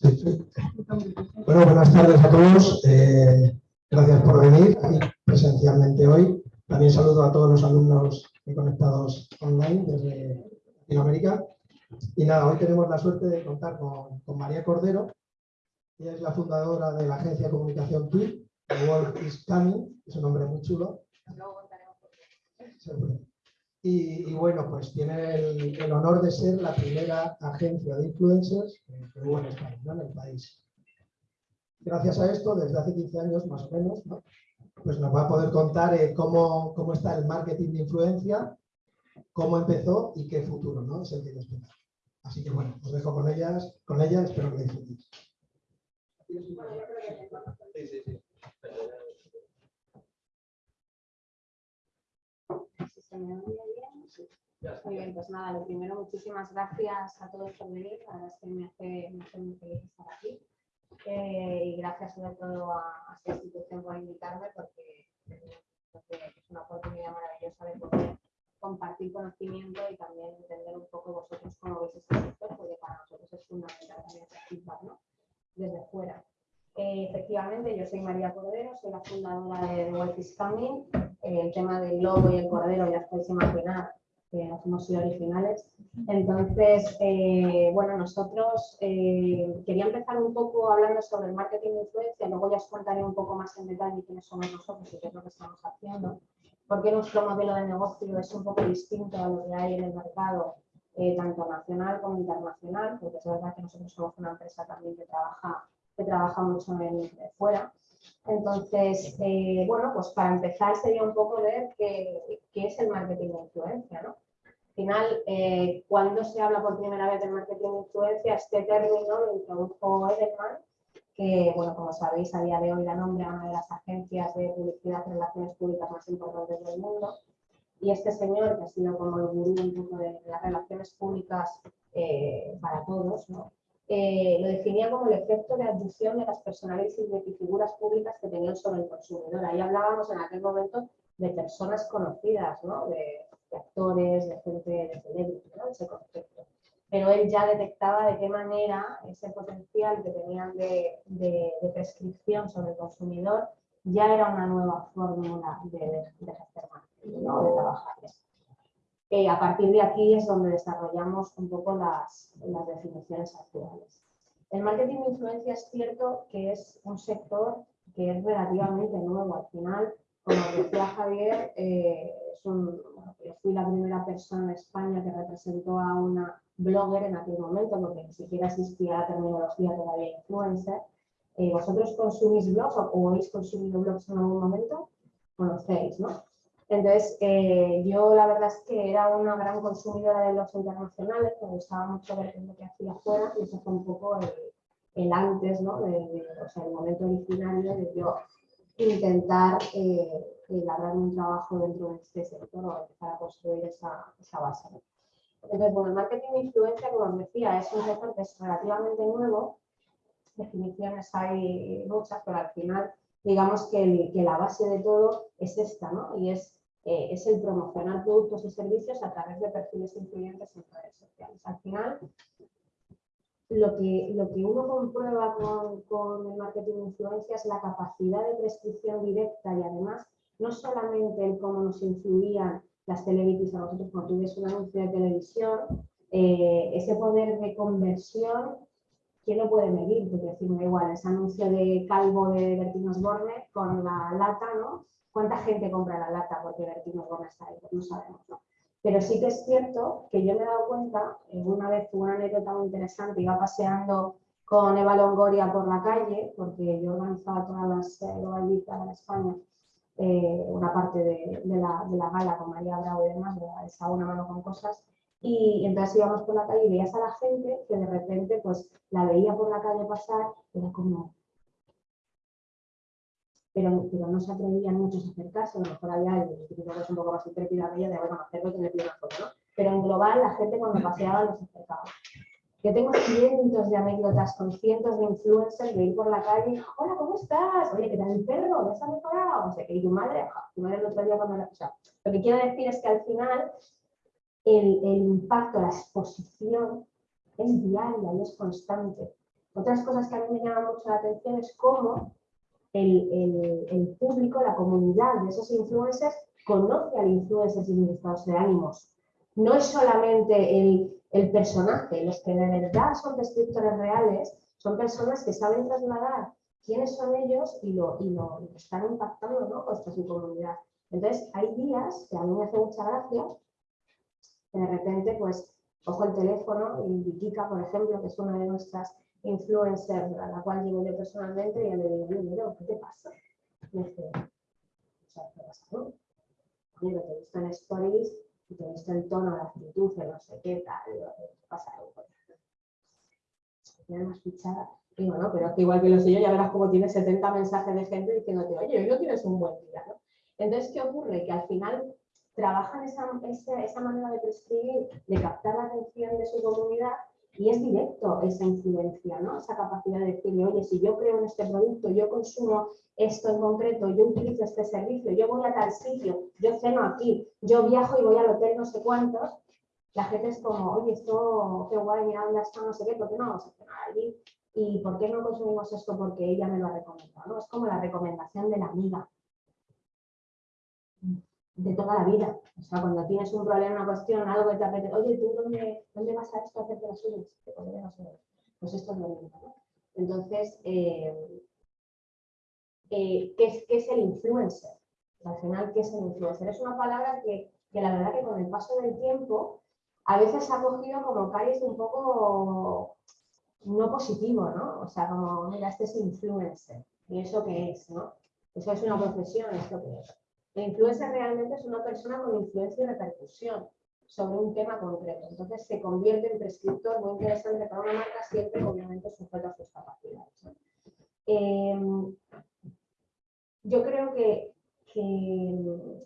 Bueno, buenas tardes a todos. Eh, gracias por venir aquí presencialmente hoy. También saludo a todos los alumnos conectados online desde Latinoamérica. Y nada, hoy tenemos la suerte de contar con, María Cordero. Ella es la fundadora de la agencia de comunicación TWIT, The World is Coming, es un nombre muy chulo. Y, bueno, pues tiene el, honor de ser la primera agencia de influencers que hubo en España, en el país. Gracias a esto, desde hace 15 años más o menos, pues nos va a poder contar eh, cómo, cómo, está el marketing de influencia, cómo empezó y qué futuro ¿no? es el que esperar. Así que bueno, os dejo con ellas, con ella, espero que disfrutéis. Sí, sí, sí. Muy bien, pues nada, lo primero, muchísimas gracias a todos por venir. La verdad es que me hace, me muy feliz estar aquí. Eh, y gracias sobre todo a, esta institución por invitarme porque, es una oportunidad maravillosa de poder compartir conocimiento y también entender un poco vosotros cómo veis este sector, porque para nosotros es fundamental también feedback ¿no? desde fuera. Eh, efectivamente, yo soy María Cordero, soy la fundadora de Wealth Coming. Eh, el tema del lobo y el cordero ya podéis imaginar que hemos sido originales. Entonces, eh, bueno, nosotros quería empezar un poco hablando sobre el marketing de influencia, luego ya os contaré un poco más en detalle quiénes somos nosotros y qué es lo que estamos haciendo, porque nuestro modelo de negocio es un poco distinto a lo que hay en el mercado, tanto nacional como internacional, porque es verdad que nosotros somos una empresa también que trabaja que trabaja mucho en fuera. Entonces, eh, bueno, pues para empezar sería un poco ver qué, es el marketing de influencia, ¿no? Al final, eh, cuando se habla por primera vez del marketing de influencia, este término lo introdujo Edelman, que, bueno, como sabéis, a día de hoy la nombra una de las agencias de publicidad y relaciones públicas más importantes del mundo. Y este señor, que ha sido como el gurú un poco de las relaciones públicas eh, para todos, ¿no? Eh, lo definía como el efecto de adición de las personalidades y figuras públicas que tenían sobre el consumidor. Ahí hablábamos en aquel momento de personas conocidas, ¿no? de, actores, de gente de celebrity, ¿no? ese concepto. Pero él ya detectaba de qué manera ese potencial que tenían de, de, prescripción sobre el consumidor ya era una nueva fórmula de, de, ejercer marketing, ¿no? de trabajar eh, a partir de aquí es donde desarrollamos un poco las, definiciones actuales. El marketing de influencia es cierto que es un sector que es relativamente nuevo. Al final, como decía Javier, eh, yo fui la primera persona en España que representó a una blogger en aquel momento, porque ni siquiera existía la terminología todavía influencer. Eh, ¿Vosotros consumís blogs o, habéis consumido blogs en algún momento? Conocéis, ¿no? Entonces, eh, yo la verdad es que era una gran consumidora de blogs internacionales, me gustaba mucho ver lo que hacía afuera y ese fue un poco el, antes, ¿no? O sea, el momento originario de yo intentar eh, elaborar un trabajo dentro de este sector o empezar a construir esa, esa base. Entonces, bueno, el marketing de influencia, como os decía, es un sector que es relativamente nuevo, definiciones hay muchas, pero al final digamos que, que, la base de todo es esta, ¿no? Y es eh, es el promocionar productos y servicios a través de perfiles influyentes en redes sociales. Al final, lo que, lo que uno comprueba con, con el marketing de influencia es la capacidad de prescripción directa y además no solamente el cómo nos influían las celebrities a nosotros cuando tú ves un anuncio de televisión, eh, ese poder de conversión, ¿quién lo puede medir? Porque decir, igual, ese anuncio de calvo de Bertín Osborne con la lata, ¿no? ¿Cuánta gente compra la lata porque Bertino Gómez está ahí? Pues no sabemos, ¿no? Pero sí que es cierto que yo me he dado cuenta, una vez tuve una anécdota muy interesante, iba paseando con Eva Longoria por la calle, porque yo organizaba todas las eh, en España, eh, una parte de, la, de, la, gala con María Bravo y demás, esa una mano con cosas, y entonces íbamos por la calle y veías a la gente que de repente pues la veía por la calle pasar, era como, pero, pero no se atrevían muchos a acercarse, a lo mejor había que es un poco más intrépida de ella de bueno, hacerlo que pide una foto, ¿no? Pero en global la gente cuando paseaba los acercaba. Yo tengo cientos de anécdotas con cientos de influencers de ir por la calle, hola, ¿cómo estás? Oye, ¿qué tal el perro? ¿Ya se ha mejorado? O sea, que y tu madre, tu madre el otro día cuando la... O sea, lo que quiero decir es que al final el, el impacto, la exposición es diaria y es constante. Otras cosas que a mí me llaman mucho la atención es cómo el, público, la comunidad de esos influencers conoce al influencer sin estados de ánimos. No es solamente el, el personaje, los que de verdad son descriptores reales, son personas que saben trasladar quiénes son ellos y lo, y lo, están impactando ¿no? con su comunidad. Entonces, hay días que a mí me hace mucha gracia, de repente, pues, cojo el teléfono y Vikika, por ejemplo, que es una de nuestras influencers a la cual llevo yo personalmente, y le digo, mira, ¿qué te pasa? Y me dice, sea, ¿qué pasa? No? Mira, te he visto en stories y te he visto el tono, la actitud, no sé qué tal, ¿qué pasa? Tiene más fichada. Y bueno, pero que igual que lo sé yo, ya verás cómo tienes 70 mensajes de gente diciéndote, oye, hoy no tienes un buen día, ¿no? Entonces, ¿qué ocurre? Que al final trabajan esa, esa, manera de prescribir, de captar la atención de su comunidad y es directo esa influencia, ¿no? Esa capacidad de decirle, oye, si yo creo en este producto, yo consumo esto en concreto, yo utilizo este servicio, yo voy a tal sitio, yo ceno aquí, yo viajo y voy al hotel no sé cuántos, la gente es como, oye, esto, qué guay, mira dónde está, no sé qué, ¿por qué no vamos a cenar allí? ¿Y por qué no consumimos esto? Porque ella me lo ha recomendado, ¿no? Es como la recomendación de la amiga de toda la vida. O sea, cuando tienes un problema, una cuestión, algo que te apetece, oye, ¿tú dónde, dónde vas a esto a hacerte las uñas? Pues esto es lo mismo. ¿no? Entonces, eh, eh, ¿qué, es, ¿qué, es, el influencer? Al final, ¿qué es el influencer? Es una palabra que, que la verdad que con el paso del tiempo a veces ha cogido como cariz un poco no positivo, ¿no? O sea, como, mira, este es influencer. ¿Y eso qué es, no? Eso es una profesión, ¿esto qué es? El influencer realmente es una persona con influencia y repercusión sobre un tema concreto. Entonces se convierte en prescriptor muy interesante para una marca, siempre obviamente sujeto a sus capacidades. Em, yo creo que,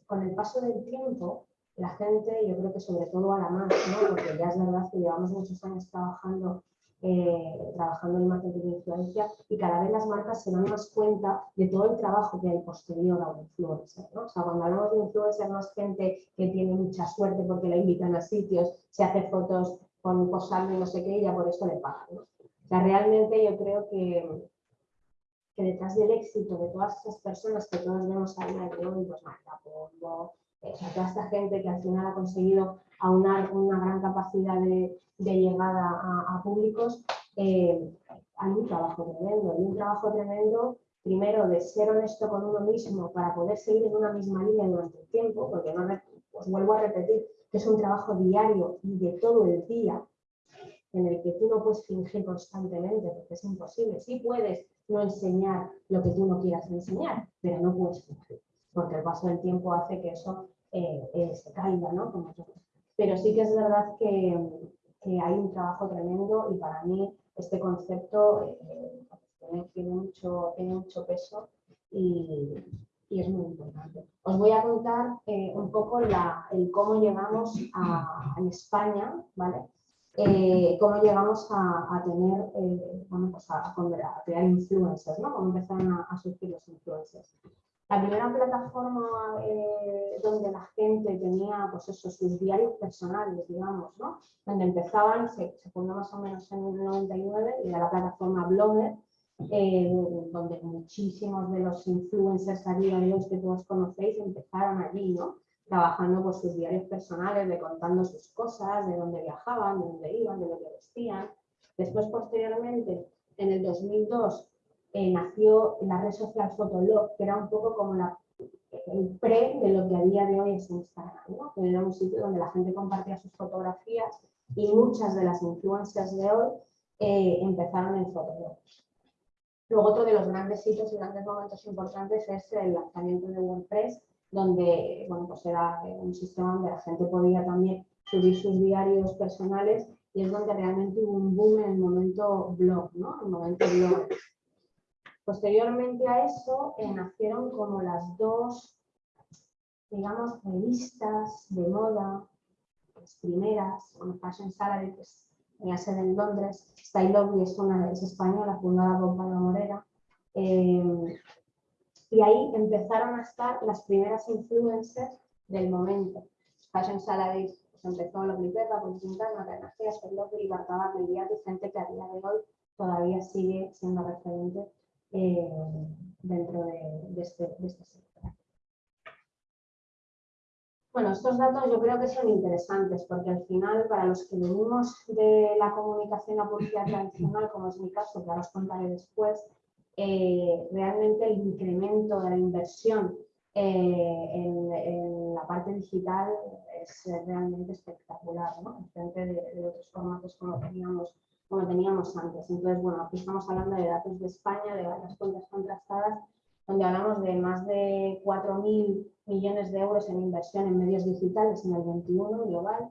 con el paso del tiempo, la gente, yo creo que sobre todo a la más, ¿no? porque ya es verdad que llevamos muchos años trabajando eh, trabajando en marketing de influencia y cada vez las marcas se dan más cuenta de todo el trabajo que hay posterior a un influencer. O sea, cuando hablamos de influencer no es gente que tiene mucha suerte porque la invitan a sitios, se hace fotos con posando y no sé qué y ya por eso le pagan. O sea, realmente yo creo que, detrás del éxito de todas esas personas que todos vemos a día de hoy, pues Marta Pombo, eh, toda esta gente que al final ha conseguido aunar una gran capacidad de, de llegada a, públicos, eh, hay un trabajo tremendo, hay un trabajo tremendo primero de ser honesto con uno mismo para poder seguir en una misma línea durante el tiempo, porque no, os vuelvo a repetir que es un trabajo diario y de todo el día, en el que tú no puedes fingir constantemente, porque es imposible. Sí puedes no enseñar lo que tú no quieras enseñar, pero no puedes fingir, porque el paso del tiempo hace que eso eh, eh, caiga, ¿no? pero sí que es verdad que, que hay un trabajo tremendo y para mí este concepto eh, tiene, mucho, tiene mucho peso y, y, es muy importante. Os voy a contar eh, un poco la, cómo llegamos a, en España, ¿vale? Eh, cómo llegamos a, a tener, bueno, pues a, a, crear influencers, ¿no? Cómo empezaron a, surgir los influencers. La primera plataforma eh, donde la gente tenía pues eso, sus diarios personales, digamos, ¿no? donde empezaban, se, se fundó más o menos en el 99, y era la plataforma Blogger, eh, donde muchísimos de los influencers a día de que todos conocéis empezaron allí, ¿no? trabajando por sus diarios personales, de contando sus cosas, de dónde viajaban, de dónde iban, de lo que vestían. Después, posteriormente, en el 2002, eh, nació la red social Fotolog, que era un poco como la, el pre de lo que a día de hoy es Instagram, ¿no? que era un sitio donde la gente compartía sus fotografías y muchas de las influencias de hoy eh, empezaron en Fotolog. Luego otro de los grandes hitos y grandes momentos importantes es el lanzamiento de WordPress, donde bueno, pues era un sistema donde la gente podía también subir sus diarios personales y es donde realmente hubo un boom en el momento blog, ¿no? El momento blog. Posteriormente a eso eh, nacieron como las dos, digamos, revistas de moda, las primeras, Fashion Salary, que es la sede en Londres, Style Lobby es, una, es española, fundada por Pablo Morera, eh, y ahí empezaron a estar las primeras influencers del momento. Fashion Salary pues empezó la Blipepa, por Quintana, Carnacea, Style Lobby, Bartabá, Mediati, gente que a día de hoy todavía sigue siendo referente eh, dentro de, este, de este sector. Bueno, estos datos yo creo que son interesantes porque al final para los que venimos de la comunicación a publicidad tradicional, como es mi caso, ahora os contaré después, eh, realmente el incremento de la inversión eh, en, la parte digital es realmente espectacular, ¿no? frente de, otros formatos como teníamos, como teníamos antes. Entonces, bueno, aquí estamos hablando de datos de España, de varias cuentas contrastadas, donde hablamos de más de 4.000 millones de euros en inversión en medios digitales en el 21 global,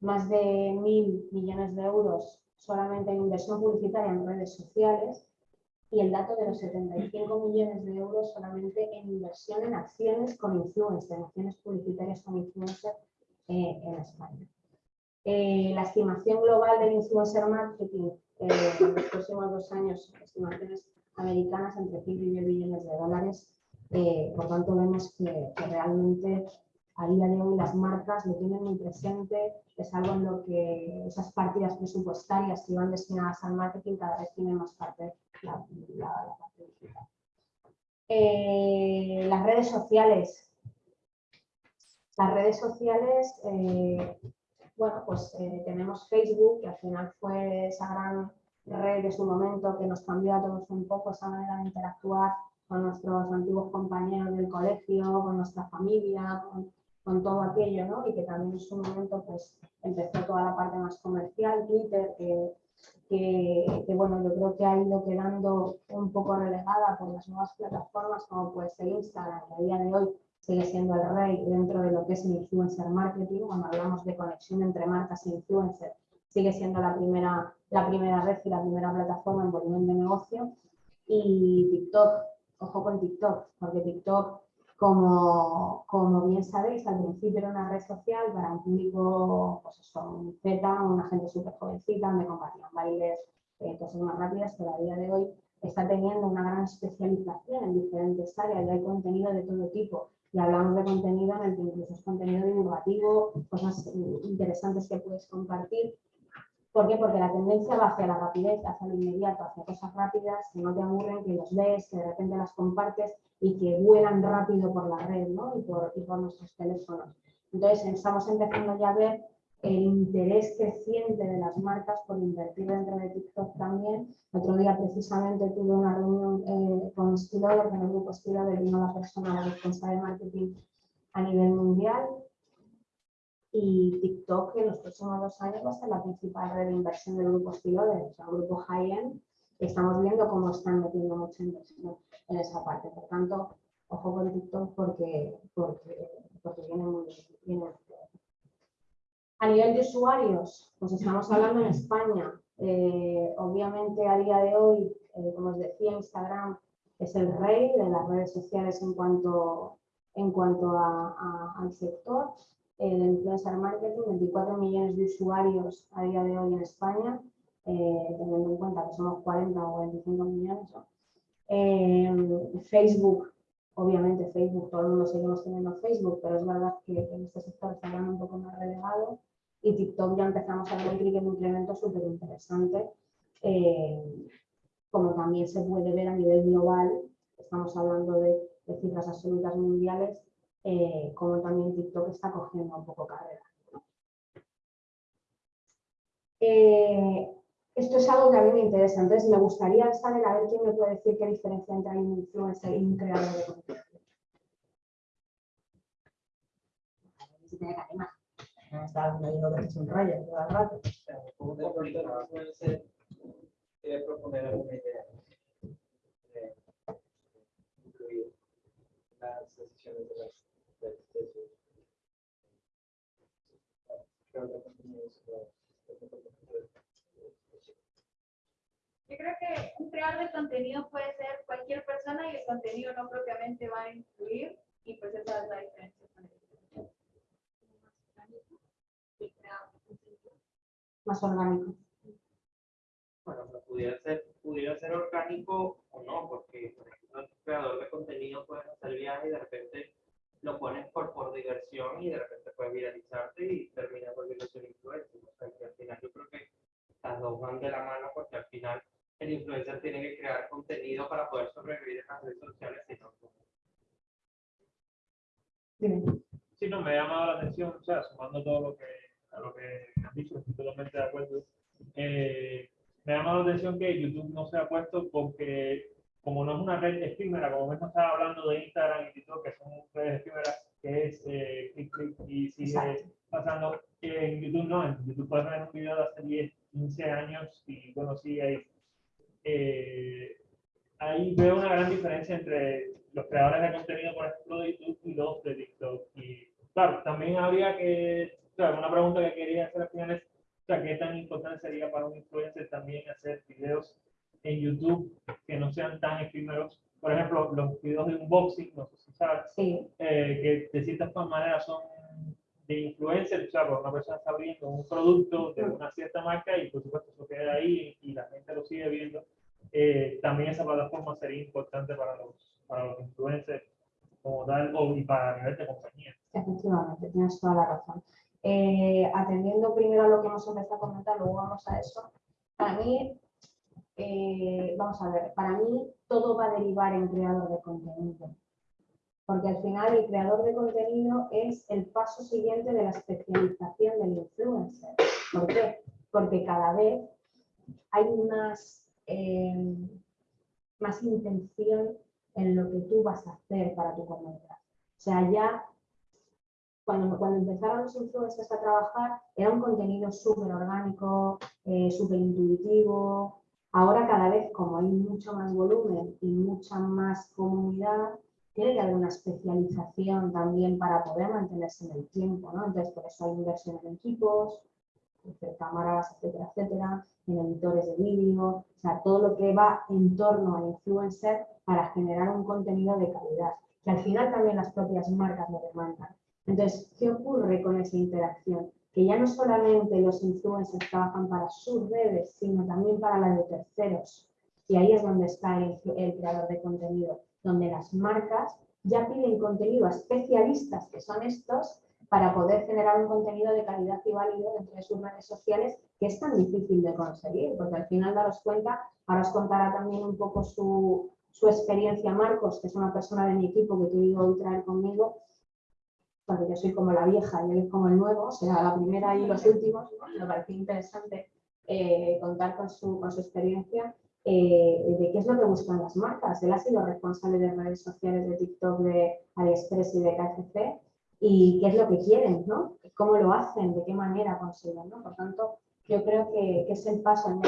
más de 1.000 millones de euros solamente en inversión publicitaria en redes sociales y el dato de los 75 millones de euros solamente en inversión en acciones con influencer, en acciones publicitarias con influencer eh, en España. Eh, la estimación global del influencer marketing eh, en los próximos dos años, estimaciones americanas entre 5 y 10 billones de dólares. Eh, por tanto, vemos que, realmente a día de hoy las marcas lo tienen muy presente, es algo en lo que esas partidas presupuestarias que iban destinadas al marketing cada vez tienen más parte la, parte digital. Eh, las redes sociales. Las redes sociales, eh, bueno, pues tenemos Facebook, que al final fue esa gran red de su momento que nos cambió a todos un poco esa manera de interactuar con nuestros antiguos compañeros del colegio, con nuestra familia, con, todo aquello, ¿no? Y que también en su momento pues empezó toda la parte más comercial, Twitter, que, que, bueno, yo creo que ha ido quedando un poco relegada por las nuevas plataformas como puede ser Instagram, que a día de hoy sigue siendo el rey dentro de lo que es el influencer marketing, cuando hablamos de conexión entre marcas e influencers, sigue siendo la primera, la primera red y la primera plataforma en volumen de negocio. Y TikTok, ojo con TikTok, porque TikTok, como, como bien sabéis, al principio era una red social para un público, pues eso, un Z, una gente súper jovencita, donde compartían bailes, eh, cosas más rápidas, pero a día de hoy está teniendo una gran especialización en diferentes áreas y hay contenido de todo tipo. Y hablamos de contenido en el que incluso es contenido divulgativo, cosas interesantes que puedes compartir ¿Por qué? Porque la tendencia va hacia la rapidez, hacia lo inmediato, hacia cosas rápidas que no te aburren, que los ves, que de repente las compartes y que vuelan rápido por la red ¿no? y por nuestros teléfonos. Entonces estamos empezando ya a ver el interés creciente de las marcas por invertir dentro de TikTok también. Otro día precisamente tuve una reunión eh, con Stilover, con el grupo Stilover, vino la persona responsable de marketing a nivel mundial y TikTok en los próximos dos años va a ser la principal red de inversión del grupo Stilover, o sea, el grupo High-End, estamos viendo cómo están metiendo mucha inversión en esa parte. Por tanto, ojo con TikTok porque, porque, porque viene muy bien. A nivel de usuarios, pues estamos hablando en España. Eh, obviamente a día de hoy, eh, como os decía, Instagram es el rey de las redes sociales en cuanto, en cuanto al sector el influencer marketing, 24 millones de usuarios a día de hoy en España, eh, teniendo en cuenta que somos 40 o 25 millones. Facebook, obviamente Facebook, todo el mundo seguimos teniendo Facebook, pero es verdad que en este sector está un poco más relegado y TikTok ya empezamos a ver un incremento súper interesante, eh, como también se puede ver a nivel global, estamos hablando de cifras absolutas mundiales, eh, como también TikTok está cogiendo un poco carrera. Eh, esto es algo que a mí me interesa, entonces me gustaría saber a ver quién me puede decir qué diferencia entre un influencer y un creador de contenido. Está medio de un rayo todo el rato. proponer alguna idea de incluir las de las yo creo que un creador de contenido puede ser cualquier persona y el contenido no propiamente va a influir y pues esa es la diferencia Más orgánico. Bueno, pudiera ser, pudiera ser orgánico o no, porque por ejemplo el creador de contenido puede hacer viajes y de repente lo pones por, por diversión y de repente puedes viralizarte y terminas volviendo un influencer. O sea, que al final yo creo que las dos van de la mano porque al final influencer tiene que crear contenido para poder sobrevivir en las redes sociales, sino Dime. Sí, no, me ha llamado la atención, o sea, sumando todo lo que, a lo que han dicho, estoy totalmente de acuerdo. Eh, me ha llamado la atención que YouTube no se ha puesto porque, como no es una red efímera, como mismo estaba hablando de Instagram y TikTok, que son redes efímeras, que es eh, clic, clic y sigue Exacto. pasando, en YouTube no, en YouTube puedes ver un video de hace 10, 15 años y bueno, sí, hay. eh, ahí veo una gran diferencia entre los creadores de contenido, por ejemplo, de YouTube y los de TikTok. Y claro, también habría que, una pregunta que quería hacer al final es, o sea, ¿qué tan importante sería para un influencer también hacer videos en YouTube que no sean tan efímeros? Por ejemplo, los videos de unboxing, no sé si sabes, Sí, eh, que de cierta manera son de influencer, o sea, una persona está abriendo un producto de una cierta marca y por supuesto eso queda ahí y la gente lo sigue viendo. Eh, también esa plataforma sería importante para los, para los influencers como tal o, y para nivel de compañía. efectivamente, tienes toda la razón. Eh, atendiendo primero a lo que hemos empezado a comentar, luego vamos a eso. Para mí, eh, vamos a ver, para mí todo va a derivar en creador de contenido. Porque al final el creador de contenido es el paso siguiente de la especialización del influencer. ¿Por qué? Porque cada vez hay más, eh, más intención en lo que tú vas a hacer para tu comunidad. O sea, ya cuando, empezaron los influencers a trabajar, era un contenido súper orgánico, eh, súper intuitivo. Ahora cada vez, como hay mucho más volumen y mucha más comunidad, tiene que haber una especialización también para poder mantenerse en el tiempo, ¿no? Entonces, por eso hay inversión en equipos, en cámaras, etcétera, etcétera, en editores de vídeo, o sea, todo lo que va en torno al influencer para generar un contenido de calidad, que al final también las propias marcas lo demandan. Entonces, ¿qué ocurre con esa interacción? Que ya no solamente los influencers trabajan para sus redes, sino también para las de terceros. Y ahí es donde está el, creador de contenido, donde las marcas ya piden contenido a especialistas, que son estos, para poder generar un contenido de calidad y válido dentro de sus redes sociales, que es tan difícil de conseguir, porque al final daros cuenta, ahora os contará también un poco su, experiencia Marcos, que es una persona de mi equipo que tuve hoy traer conmigo, porque yo soy como la vieja y él es como el nuevo, o sea, la primera y los últimos, ¿no? me pareció interesante eh, contar con su, experiencia eh, de qué es lo que buscan las marcas. Él ha sido responsable de redes sociales de TikTok, de AliExpress y de KFC, y qué es lo que quieren, ¿no? cómo lo hacen, de qué manera consiguen. ¿no? Por tanto, yo creo que, es el paso en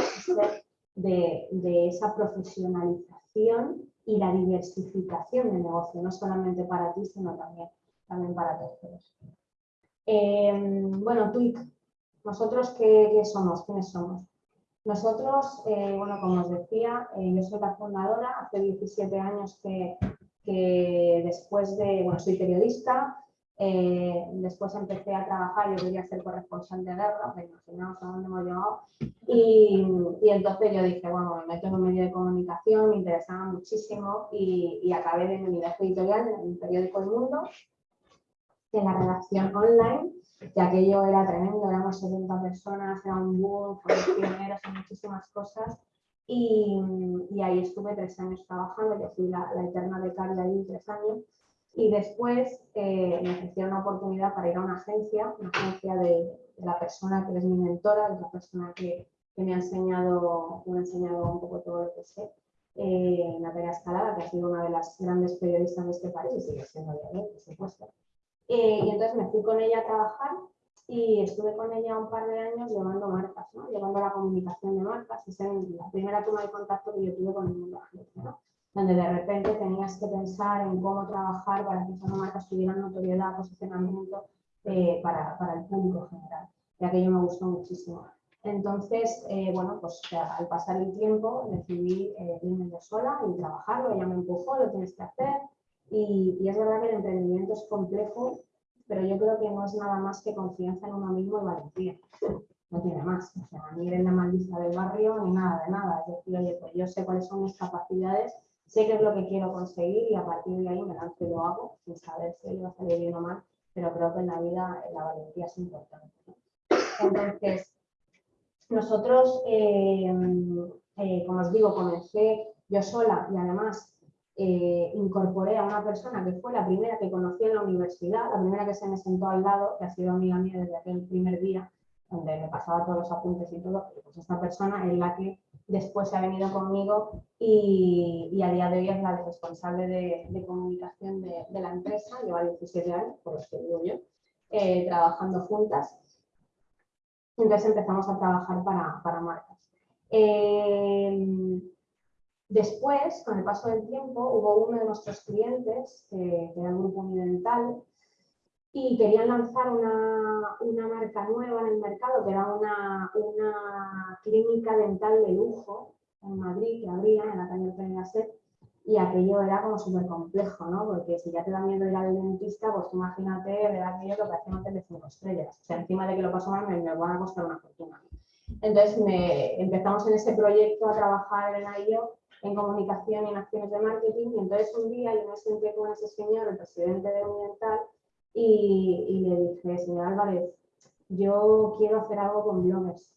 de, de esa profesionalización y la diversificación del negocio, no solamente para ti, sino también, también para terceros. Eh, bueno, Twig, ¿nosotros qué, qué, somos? ¿Quiénes somos? Nosotros, eh, bueno, como os decía, eh, yo soy la fundadora, hace 17 años que, que después de, bueno, soy periodista, eh, después empecé a trabajar, yo quería ser corresponsal de guerra, me imaginaos a dónde hemos llegado, y, y, entonces yo dije, bueno, me meto en un medio de comunicación, me interesaba muchísimo y, y acabé de mi universo editorial en el periódico El Mundo, en la redacción online, y aquello era tremendo, éramos 70 personas, era un boom, pioneros en muchísimas cosas, y, y, ahí estuve tres años trabajando, yo fui la, la eterna becaria ahí tres años, y después eh, me ofrecieron una oportunidad para ir a una agencia, una agencia de, de la persona que es mi mentora, es la persona que, que, me, ha enseñado, me ha enseñado un poco todo lo que sé, eh, Natalia Escalada, que ha sido una de las grandes periodistas de este país y sigue siendo de por supuesto. Eh, y entonces me fui con ella a trabajar y estuve con ella un par de años llevando marcas, ¿no? llevando la comunicación de marcas. Esa es la primera toma de contacto que yo tuve con el mundo agencia, ¿no? donde de repente tenías que pensar en cómo trabajar para que esas marcas tuvieran notoriedad, posicionamiento eh, para, para, el público general. Y aquello me gustó muchísimo. Entonces, eh, bueno, pues al pasar el tiempo decidí eh, irme yo sola y trabajarlo. Ella me empujó, lo tienes que hacer. Y, es verdad que el emprendimiento es complejo, pero yo creo que no es nada más que confianza en uno mismo y valentía. No tiene más. O sea, ni eres la maldita del barrio ni nada de nada. Es decir, oye, pues yo sé cuáles son mis capacidades sé qué es lo que quiero conseguir y a partir de ahí me lanzo y lo hago sin saber si va a salir bien o mal, pero creo que en la vida la valentía es importante. Entonces, nosotros, eh, eh, como os digo, comencé yo sola y además eh, incorporé a una persona que fue la primera que conocí en la universidad, la primera que se me sentó al lado, que ha sido amiga mía desde aquel primer día, donde me pasaba todos los apuntes y todo, pues esta persona es la que después se ha venido conmigo y, a día de hoy es la responsable de, comunicación de, la empresa, lleva 17 años, por los que digo yo, eh, trabajando juntas. Entonces empezamos a trabajar para, marcas. Eh, después, con el paso del tiempo, hubo uno de nuestros clientes, que era el Grupo Unidental, y querían lanzar una, una, marca nueva en el mercado, que era una, una clínica dental de lujo en Madrid, que abría en la calle de Gasset, y aquello era como súper complejo, ¿no? Porque si ya te da miedo ir al dentista, pues imagínate ver aquello que parece un hotel de cinco estrellas. O sea, encima de que lo paso mal, me, me van a costar una fortuna. Entonces me, empezamos en ese proyecto a trabajar en ello, en comunicación y en acciones de marketing, y entonces un día yo me senté con ese señor, el presidente de Unidental, y, le dije, señor Álvarez, yo quiero hacer algo con bloggers.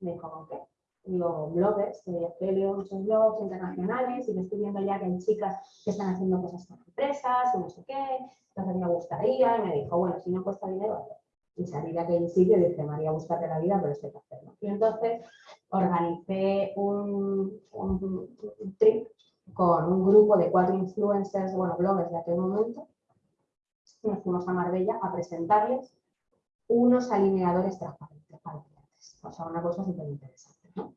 Me dijo, ¿con qué? Digo, bloggers, que leo muchos blogs internacionales y que estoy viendo ya que hay chicas que están haciendo cosas con empresas y no sé qué, entonces me gustaría, y me dijo, bueno, si no cuesta dinero, y salí aquel sitio y dije, María, búscate la vida, pero esto hay que hacerlo. Y entonces organicé un, un, un trip con un grupo de cuatro influencers, bueno, bloggers de aquel momento, nos fuimos a Marbella a presentarles unos alineadores transparentes para clientes. O sea, una cosa súper interesante. ¿no?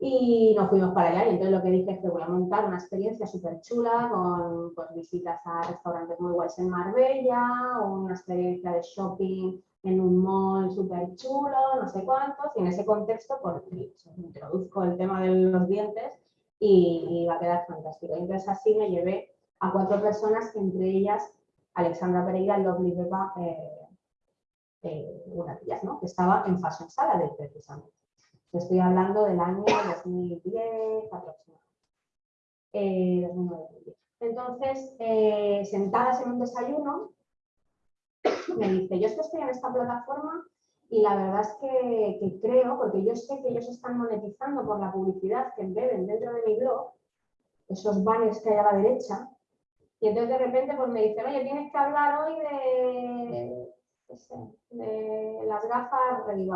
Y nos fuimos para allá y entonces lo que dije es que voy a montar una experiencia súper chula con pues, visitas a restaurantes muy guays en Marbella, una experiencia de shopping en un mall súper chulo, no sé cuántos, y en ese contexto pues, introduzco el tema de los dientes y, y va a quedar fantástico. Y entonces así me llevé a cuatro personas, entre ellas Alexandra Pereira Lovely Beba, eh, eh, una de ellas, ¿no? que estaba en Fashion Salad precisamente. Estoy hablando del año 2010 aproximadamente. Eh, Entonces, eh, sentadas en un desayuno, me dice, yo estoy en esta plataforma y la verdad es que, que, creo, porque yo sé que ellos están monetizando por la publicidad que embeben dentro de mi blog, esos banners que hay a la derecha, y entonces de repente pues me dicen, oye, tienes que hablar hoy de, las gafas ray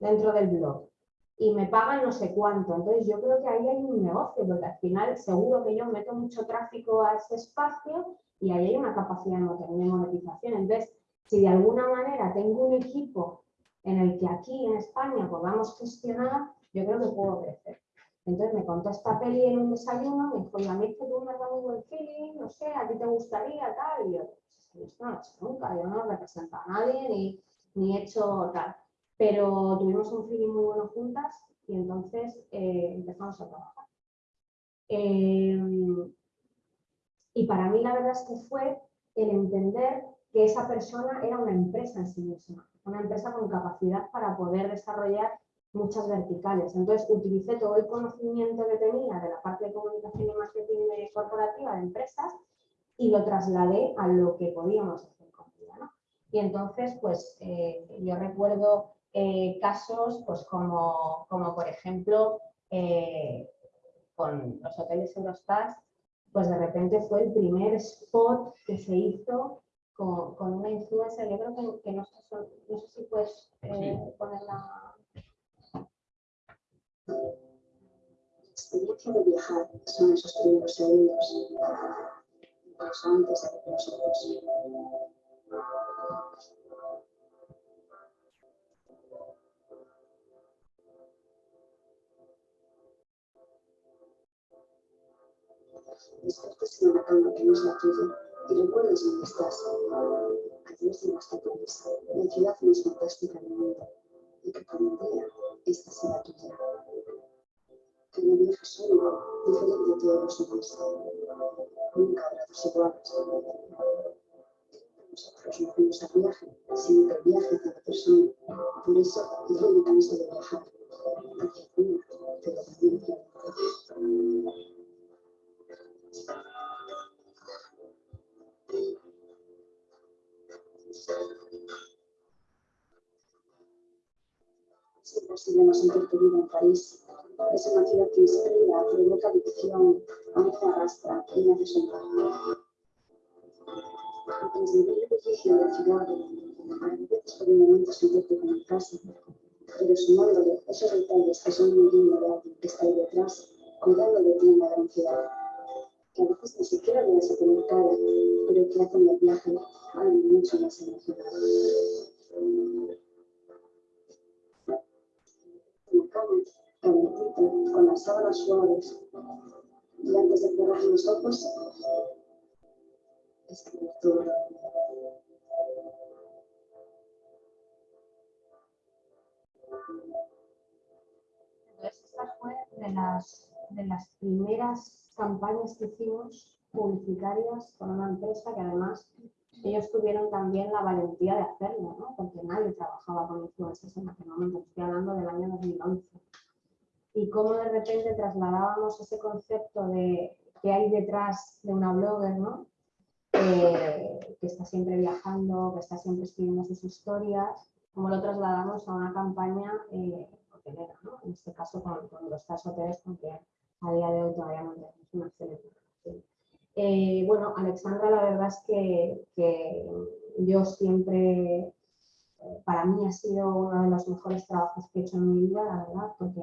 dentro del blog. Y me pagan no sé cuánto. Entonces yo creo que ahí hay un negocio, porque al final seguro que yo meto mucho tráfico a ese espacio y ahí hay una capacidad de monetización. Entonces, si de alguna manera tengo un equipo en el que aquí en España podamos gestionar, yo creo que puedo crecer. Entonces me contó esta peli en un desayuno, me dijo, a mí es que tú me das muy buen feeling, no sé, a ti te gustaría, tal, y yo, pues esto no lo he hecho nunca, yo no represento a nadie, ni, ni he hecho tal. Pero tuvimos un feeling muy bueno juntas y entonces eh, empezamos a trabajar. Em, y para mí la verdad es que fue el entender que esa persona era una empresa en sí misma, una empresa con capacidad para poder desarrollar muchas verticales. Entonces utilicé todo el conocimiento que tenía de la parte de comunicación y marketing corporativa de empresas y lo trasladé a lo que podíamos hacer con ella. ¿no? Y entonces, pues eh, yo recuerdo eh, casos pues como, como por ejemplo eh, con los hoteles Eurostars, pues de repente fue el primer spot que se hizo con, con una influencer, yo creo que, que no, sé, no, sé, si puedes poner la la experiencia de viajar son esos primeros segundos, incluso antes de que los ojos. Despiertas en una cama que no es la tuya y recuerdas dónde estás. Adiós de nuestra promesa, la ciudad más fantástica del mundo y que como idea, esta será tuya que me deja solo, diferente de todos los demás. Nunca habrá dos iguales. Nosotros no fuimos al viaje, sino que el viaje de la persona. Por eso yo me canso de viajar. Porque alguna te lo Siempre estuvimos en tu vida en París Es una ciudad que inspira, provoca adicción, a mí me arrastra y me hace soñar. Transmitir el bullicio de la ciudad, a veces por un momento sentirte como en casa, pero sumándole esos detalles que son muy dignos de alguien que está ahí detrás, cuidando de ti en la gran ciudad, que a veces ni siquiera le vas a tener cara, pero que el viaje algo mucho más emocionante. En la cama, calentita, con las sábanas suaves, y antes de cerrar los ojos, escribir todo. Entonces, esta fue de las, de las primeras campañas que hicimos publicitarias con una empresa que además ellos tuvieron también la valentía de hacerlo, ¿no? porque nadie trabajaba con influencers en aquel momento, estoy hablando del año 2011. Y cómo de repente trasladábamos ese concepto de qué hay detrás de una blogger, ¿no? Eh, que está siempre viajando, que está siempre escribiendo sus historias, cómo lo trasladamos a una campaña eh, hotelera, ¿no? en este caso con, con los tres hoteles, porque a día de hoy todavía no tenemos una excelente relación. Eh, bueno, Alexandra, la verdad es que, yo siempre, eh, para mí ha sido uno de los mejores trabajos que he hecho en mi vida, la verdad, porque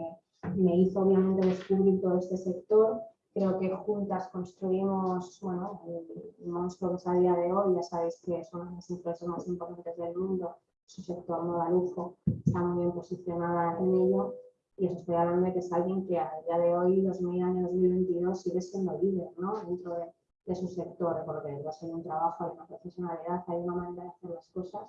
me hizo obviamente descubrir todo este sector. Creo que juntas construimos, bueno, el monstruo que es a día de hoy, ya sabéis que es una de las empresas más importantes del mundo, su sector moda lujo, está muy bien posicionada en ello y os estoy hablando de que es alguien que a día de hoy, 2000 años 2022, sigue siendo líder ¿no? dentro de, de, su sector, porque va a ser un trabajo, hay una profesionalidad, hay una manera de hacer las cosas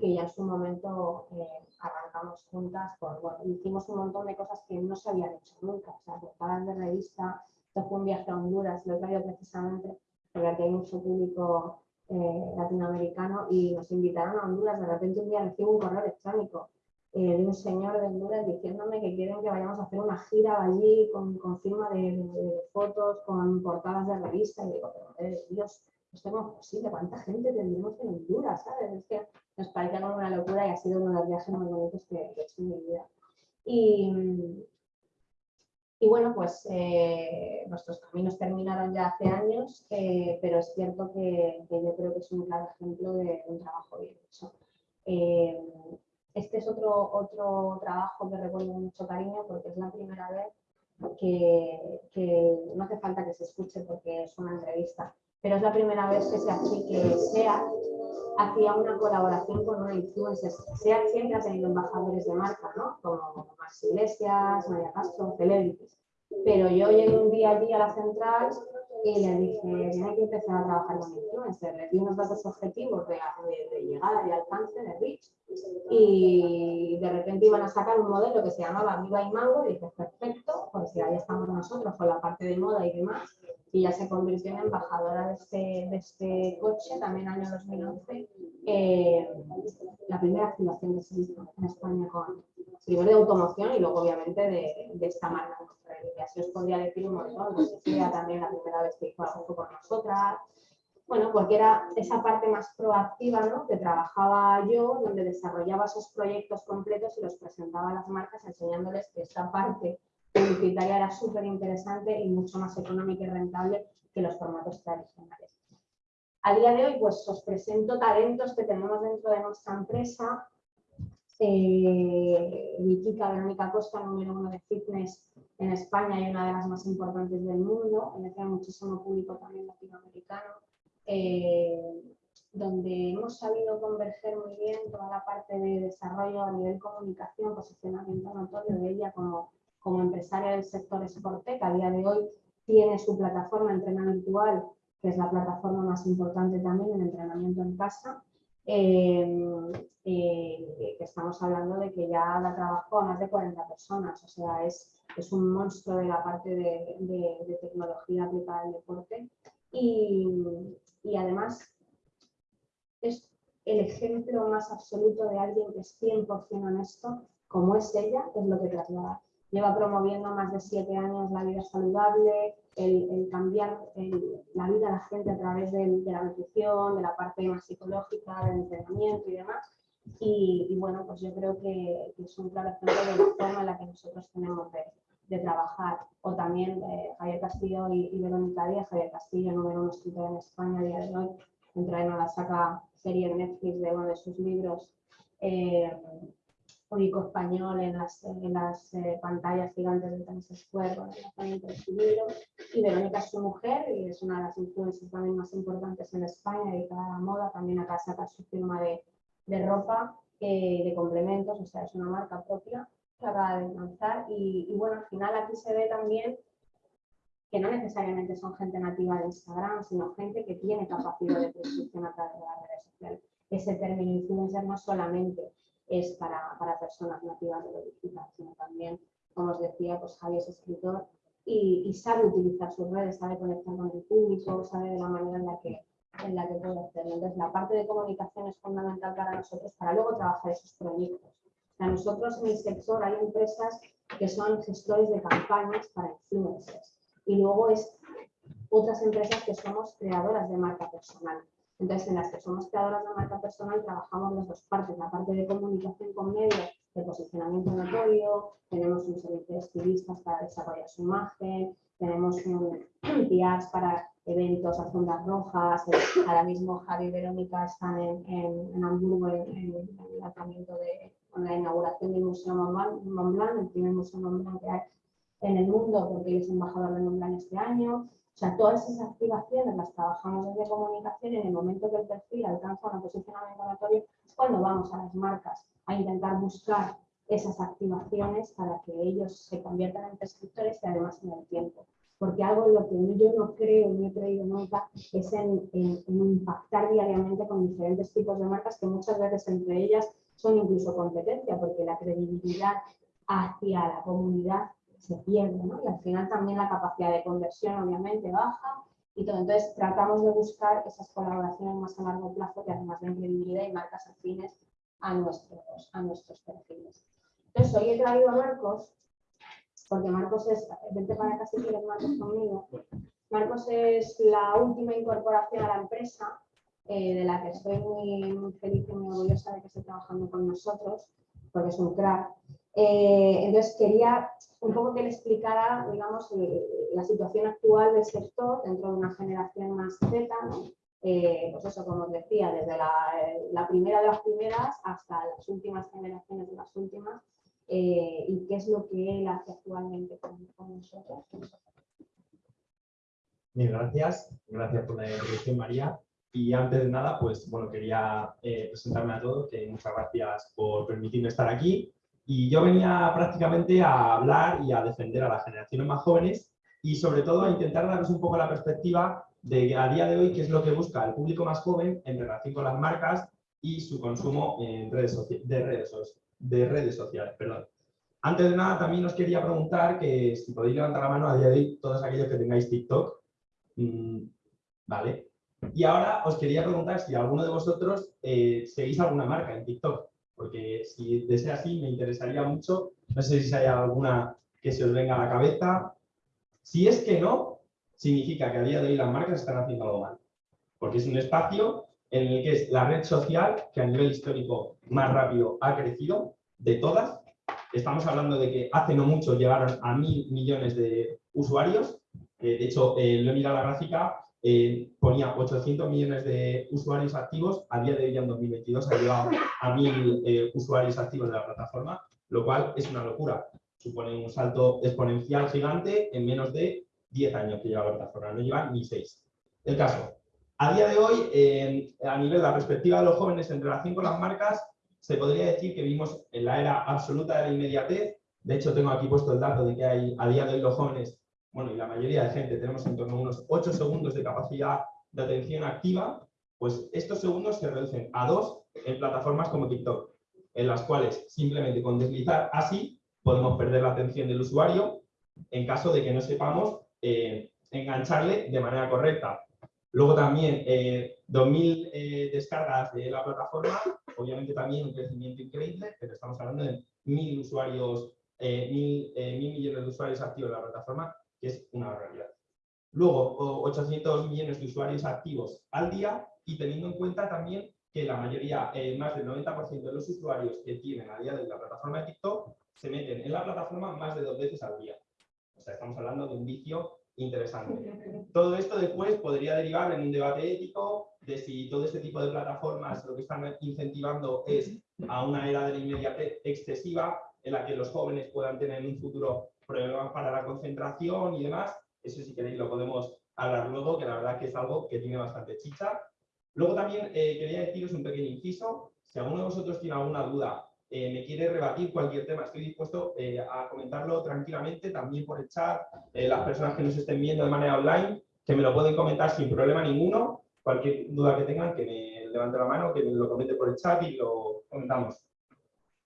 que ya en su momento eh, arrancamos juntas, por, bueno, hicimos un montón de cosas que no se habían hecho nunca, o sea, portadas de revista, esto fue un viaje a Honduras, lo he traído precisamente porque aquí hay mucho público eh, latinoamericano y nos invitaron a Honduras. De repente un día recibo un correo electrónico eh, de un señor de Honduras diciéndome que quieren que vayamos a hacer una gira allí con, con firma de, fotos, con portadas de revista. Y digo, pero madre de Dios, esto no es posible, ¿cuánta gente tendríamos en Honduras? ¿sabes? Es que nos parece una locura y ha sido uno de los viajes más bonitos que, he hecho en mi vida. Y, y bueno, pues eh, nuestros caminos terminaron ya hace años, eh, pero es cierto que, yo creo que es un claro ejemplo de un trabajo bien hecho. Este es otro, otro trabajo que recuerdo mucho cariño porque es la primera vez que, no hace falta que se escuche porque es una entrevista, pero es la primera vez que se hace que SEA hacía una colaboración con una influencer. SEA siempre ha tenido embajadores de marca, ¿no? Como Max Iglesias, María Castro, celebrities. Pero yo llegué un día allí a la central y le dije, tiene que empezar a trabajar con influencers. Les di unos datos objetivos de, de, de llegada y alcance de reach y de repente iban a sacar un modelo que se llamaba Viva y Mango y dije, perfecto, pues ya estamos nosotros con la parte de moda y demás y ya se convirtió en embajadora de este, de este coche, también año 2011, eh, la primera activación se hizo en España con, primero de automoción y luego obviamente de, de esta marca. Y así os podría decir un montón, pues sería también la primera vez que hizo algo con nosotras, bueno, porque era esa parte más proactiva, ¿no? Que trabajaba yo, donde desarrollaba esos proyectos completos y los presentaba a las marcas enseñándoles que esta parte publicitaria era súper interesante y mucho más económica y rentable que los formatos tradicionales. A día de hoy, pues os presento talentos que tenemos dentro de nuestra empresa. Eh, mi chica Verónica Costa, número uno de fitness en España y una de las más importantes del mundo. Tiene muchísimo público también latinoamericano eh, donde hemos sabido converger muy bien toda la parte de desarrollo a nivel comunicación, posicionamiento notorio de ella como, como empresaria del sector Sportec. A día de hoy tiene su plataforma Entrena Virtual, que es la plataforma más importante también en entrenamiento en casa. Eh, eh, que estamos hablando de que ya la trabajó a más de 40 personas, o sea, es, es un monstruo de la parte de, de, de tecnología aplicada al deporte. Y, y además es el ejemplo más absoluto de alguien que es 100% honesto, como es ella, es lo que traslada. Lleva promoviendo más de siete años la vida saludable, el, cambiar la vida de la gente a través de, la nutrición, de la parte más psicológica, del entrenamiento y demás. Y, bueno, pues yo creo que, que, es un claro ejemplo de la forma en la que nosotros tenemos de, trabajar. O también eh, Javier Castillo y, Verónica Díaz, Javier Castillo, número uno escritor en España a día de hoy, entra en la saca serie de Netflix de uno de sus libros, eh, único español en las, en las eh, pantallas gigantes de Times Square. Y Verónica es su mujer y es una de las influencias también más importantes en España, dedicada a la moda. También acá saca su firma de, de ropa, eh, de complementos, o sea, es una marca propia que acaba de lanzar. Y, y bueno, al final aquí se ve también que no necesariamente son gente nativa de Instagram, sino gente que tiene capacidad de prescripción a través de las redes sociales. Ese término influencer no solamente es para, para personas nativas de lo digital, sino también, como os decía, pues Javi es escritor y, y sabe utilizar sus redes, sabe conectar con el público, sabe de la manera en la que en la que puede hacerlo. Entonces, la parte de comunicación es fundamental para nosotros para luego trabajar esos proyectos. Sea, nosotros en el sector hay empresas que son gestores de campañas para influencers y luego es otras empresas que somos creadoras de marca personal. Entonces, en las que somos creadoras de marca personal trabajamos las dos partes, la parte de comunicación con medios, de posicionamiento notorio, tenemos un servicio de estilistas para desarrollar su imagen, tenemos un PRs para eventos, alfombras rojas, eh, ahora mismo Javi y Verónica están en, en, en Hamburgo en, el lanzamiento de en la inauguración del Museo Mont Blanc, Mont Blanc, el primer Museo Mont Blanc que hay en el mundo, porque él es embajador de Mont Blanc este año. O sea, todas esas activaciones las trabajamos desde comunicación y en el momento que el perfil alcanza una posicionamiento notorio es cuando vamos a las marcas a intentar buscar esas activaciones para que ellos se conviertan en prescriptores y además en el tiempo. Porque algo en lo que yo no creo, no he creído nunca, es en, en, en impactar diariamente con diferentes tipos de marcas que muchas veces entre ellas son incluso competencia, porque la credibilidad hacia la comunidad se pierde, ¿no? Y al final también la capacidad de conversión obviamente baja y todo. Entonces tratamos de buscar esas colaboraciones más a largo plazo que además den credibilidad y marcas afines a nuestros, a nuestros perfiles. Entonces hoy he traído a Marcos, porque Marcos es, vente para acá si quieres Marcos conmigo. Marcos es la última incorporación a la empresa, eh, de la que estoy muy, muy, feliz y muy orgullosa de que esté trabajando con nosotros, porque es un crack. Eh, entonces quería un poco que le explicara, digamos, eh, la situación actual del sector dentro de una generación más Z, ¿no? eh, pues eso, como os decía, desde la, primera de las primeras hasta las últimas generaciones de las últimas, y qué es lo que él hace actualmente con, nosotros. Bien, gracias. Gracias por la introducción, María. Y antes de nada, pues bueno, quería presentarme a todos, que muchas gracias por permitirme estar aquí. Y yo venía prácticamente a hablar y a defender a las generaciones más jóvenes y sobre todo a intentar daros un poco la perspectiva de a día de hoy qué es lo que busca el público más joven en relación con las marcas y su consumo en redes de, redes, de redes sociales. Perdón. Antes de nada, también os quería preguntar que si podéis levantar la mano a día de hoy todos aquellos que tengáis TikTok. Mmm, vale. Y ahora os quería preguntar si alguno de vosotros eh, seguís alguna marca en TikTok porque si desea así me interesaría mucho. No sé si hay alguna que se os venga a la cabeza. Si es que no, significa que a día de hoy las marcas están haciendo algo mal, porque es un espacio en el que es la red social que a nivel histórico más rápido ha crecido de todas. Estamos hablando de que hace no mucho llegaron a mil millones de usuarios. Eh, de hecho, eh, lo he mirado la gráfica, eh, ponía 800 millones de usuarios activos, a día de hoy en 2022 ha llegado a 1.000 eh, usuarios activos de la plataforma, lo cual es una locura. Supone un salto exponencial gigante en menos de 10 años que lleva la plataforma, no lleva ni 6. El caso, a día de hoy, a nivel de la perspectiva de los jóvenes en relación con las marcas, se podría decir que vivimos en la era absoluta de la inmediatez. De hecho, tengo aquí puesto el dato de que hay, a día de hoy los jóvenes bueno, y la mayoría de gente tenemos en torno a unos 8 segundos de capacidad de atención activa, pues estos segundos se reducen a 2 en plataformas como TikTok, en las cuales simplemente con deslizar así podemos perder la atención del usuario en caso de que no sepamos eh, engancharle de manera correcta. Luego también eh, 2.000 eh, descargas de la plataforma, obviamente también un crecimiento increíble, pero estamos hablando de 1.000 usuarios, 1.000 eh, millones de usuarios activos en la plataforma, que es una realidad. Luego, 800 millones de usuarios activos al día y teniendo en cuenta también que la mayoría, eh, más del 90% de los usuarios que tienen a día de la plataforma de TikTok se meten en la plataforma más de dos veces al día. sea, estamos hablando de un vicio interesante. Todo esto después podría derivar en un debate ético de si todo este tipo de plataformas lo que están incentivando es a una era de la inmediatez excesiva en la que los jóvenes puedan tener en un futuro problemas para la concentración y demás. Eso si queréis lo podemos hablar luego, que la verdad que es algo que tiene bastante chicha. Luego también eh, quería deciros un pequeño inciso. Si alguno de vosotros tiene alguna duda, eh, me quiere rebatir cualquier tema, estoy dispuesto eh, a comentarlo tranquilamente, también por el chat, las personas que nos estén viendo de manera online, que me lo pueden comentar sin problema ninguno. Cualquier duda que tengan, que me levante la mano, que lo comente por el chat y lo comentamos.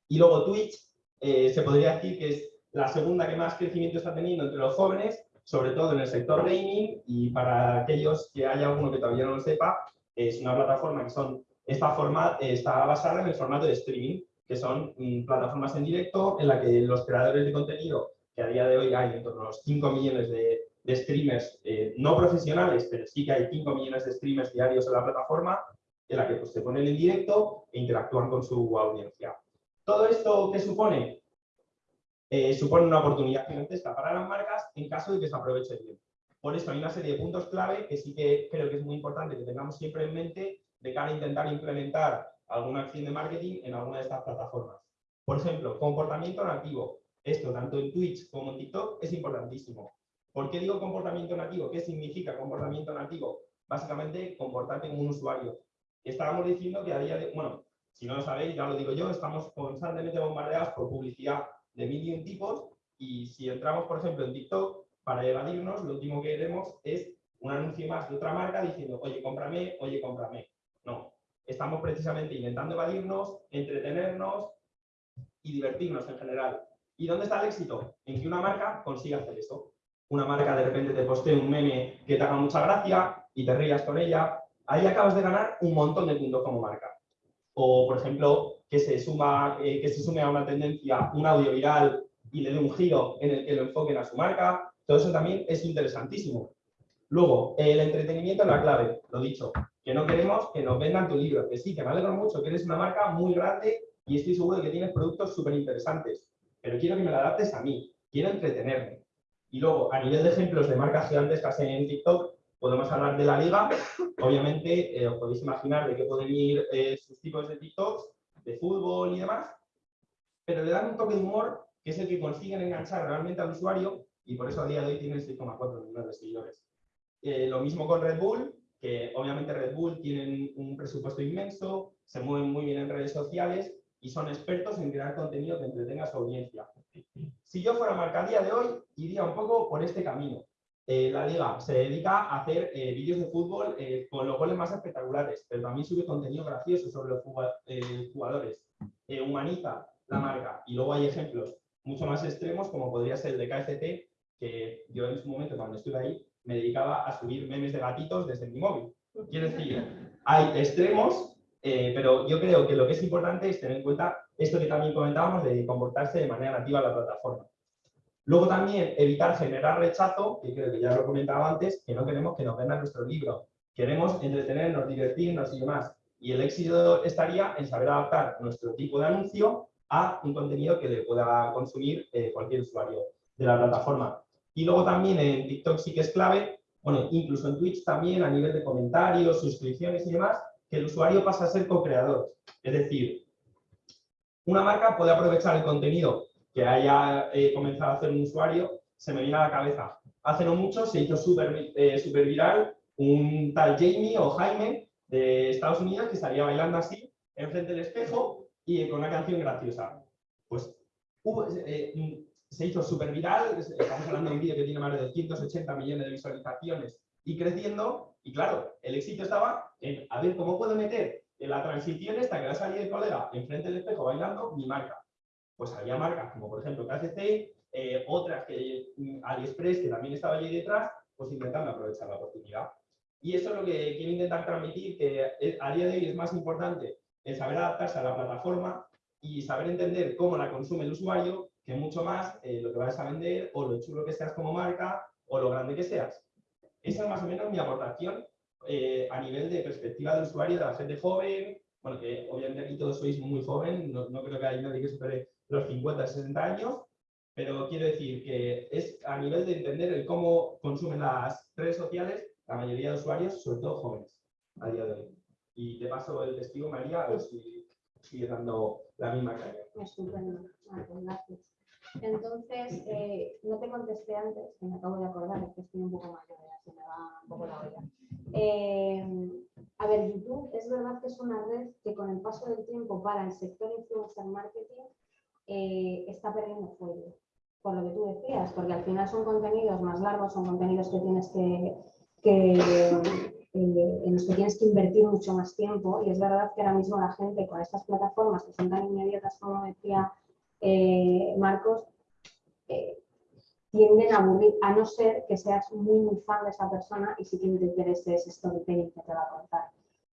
Y luego Twitch, se podría decir que es la segunda que más crecimiento está teniendo entre los jóvenes, sobre todo en el sector gaming, y para aquellos que haya alguno que todavía no lo sepa, es una plataforma que son, esta forma está basada en el formato de streaming, que son mm, plataformas en directo en la que los creadores de contenido, que a día de hoy hay en torno a los 5 millones de, streamers eh, no profesionales, pero sí que hay 5 millones de streamers diarios en la plataforma, en la que pues, se ponen en directo e interactúan con su audiencia. ¿Todo esto qué supone? Eh, supone una oportunidad gigantesca para las marcas en caso de que se aproveche bien. Por eso hay una serie de puntos clave que sí que creo que es muy importante que tengamos siempre en mente de cara a intentar implementar alguna acción de marketing en alguna de estas plataformas. Por ejemplo, comportamiento nativo. Esto, tanto en Twitch como en TikTok, es importantísimo. ¿Por qué digo comportamiento nativo? ¿Qué significa comportamiento nativo? Básicamente, comportarte como un usuario. Estábamos diciendo que a día de... Bueno, si no lo sabéis, ya lo digo yo, estamos constantemente bombardeados por publicidad de mil y un tipos y si entramos, por ejemplo, en TikTok, para evadirnos, lo último que queremos es un anuncio más de otra marca diciendo, oye, cómprame, oye, cómprame. No, estamos precisamente intentando evadirnos, entretenernos y divertirnos en general. ¿Y dónde está el éxito? En que una marca consiga hacer eso. Una marca de repente te postee un meme que te haga mucha gracia y te rías con ella. Ahí acabas de ganar un montón de puntos como marca. O, por ejemplo, que se, suma, eh, que se sume a una tendencia, un audio viral y le dé un giro en el que lo enfoquen a su marca todo eso también es interesantísimo. Luego, el entretenimiento es la clave, lo dicho, que no queremos que nos vendan tu libro, que sí, que me alegro mucho, que eres una marca muy grande y estoy seguro de que tienes productos súper interesantes, pero quiero que me lo adaptes a mí, quiero entretenerme. Y luego, a nivel de ejemplos de marcas gigantescas en TikTok, podemos hablar de la liga. Obviamente, eh, os podéis imaginar de qué pueden ir eh, sus tipos de TikToks, de fútbol y demás, pero le dan un toque de humor que es el que consiguen enganchar realmente al usuario y por eso a día de hoy tienen 6,4 millones de seguidores. Eh, lo mismo con Red Bull, que obviamente Red Bull tienen un presupuesto inmenso, se mueven muy bien en redes sociales y son expertos en crear contenido que entretenga a su audiencia. Si yo fuera marca a día de hoy, iría un poco por este camino. Eh, la liga se dedica a hacer eh, vídeos de fútbol con los goles más espectaculares, pero también sube contenido gracioso sobre los jugadores. humaniza la marca. Y luego hay ejemplos mucho más extremos, como podría ser el de KFT, que yo en su momento, cuando estuve ahí, me dedicaba a subir memes de gatitos desde mi móvil. Quiero decir, hay extremos, eh, pero yo creo que lo que es importante es tener en cuenta esto que también comentábamos de comportarse de manera nativa en la plataforma. Luego también evitar generar rechazo, que creo que ya lo comentaba antes, que no queremos que nos vendan nuestro libro. Queremos entretenernos, divertirnos y demás. Y el éxito estaría en saber adaptar nuestro tipo de anuncio a un contenido que le pueda consumir eh, cualquier usuario de la plataforma. Y luego también en TikTok sí que es clave, bueno, incluso en Twitch también a nivel de comentarios, suscripciones y demás, que el usuario pasa a ser co-creador. Es decir, una marca puede aprovechar el contenido que haya eh, comenzado a hacer un usuario, se me viene a la cabeza. Hace no mucho se hizo súper eh, viral un tal Jamie o Jaime de Estados Unidos que salía bailando así enfrente del espejo y con una canción graciosa. Pues eh, se hizo súper viral, estamos hablando de un vídeo que tiene más de 280 millones de visualizaciones y creciendo, y claro, el éxito estaba en, a ver, ¿cómo puedo meter en la transición esta que va a salir el colega enfrente del espejo bailando mi marca? Pues había marcas como por ejemplo KCC, eh, otras que mm, AliExpress, que también estaba allí detrás, pues intentando aprovechar la oportunidad. Y eso es lo que quiero intentar transmitir, que a día de hoy es más importante el saber adaptarse a la plataforma y saber entender cómo la consume el usuario que mucho más eh, lo que vayas a vender o lo chulo que seas como marca o lo grande que seas. Esa es más o menos mi aportación eh, a nivel de perspectiva del usuario, de la gente joven, bueno, que obviamente aquí todos sois muy joven, no, creo que haya nadie que supere los 50, 60 años, Pero quiero decir que es a nivel de entender el cómo consumen las redes sociales la mayoría de usuarios, sobre todo jóvenes, a día de hoy. Y te paso el testigo, María, a ver si sigue dando la misma caña. Estupendo, Vale, pues gracias. Entonces, eh, no te contesté antes, que me acabo de acordar, es que estoy un poco mayor, ya se me va un poco la olla. Eh, a ver, YouTube es verdad que es una red que con el paso del tiempo para el sector influencer marketing eh, está perdiendo fuelle. Por lo que tú decías, porque al final son contenidos más largos, son contenidos que tienes que, eh, en los que tienes que invertir mucho más tiempo y es verdad que ahora mismo la gente con estas plataformas que son tan inmediatas como decía eh, Marcos, tienden a aburrir, a no ser que seas muy, muy fan de esa persona y si que te interese ese storytelling que te va a contar.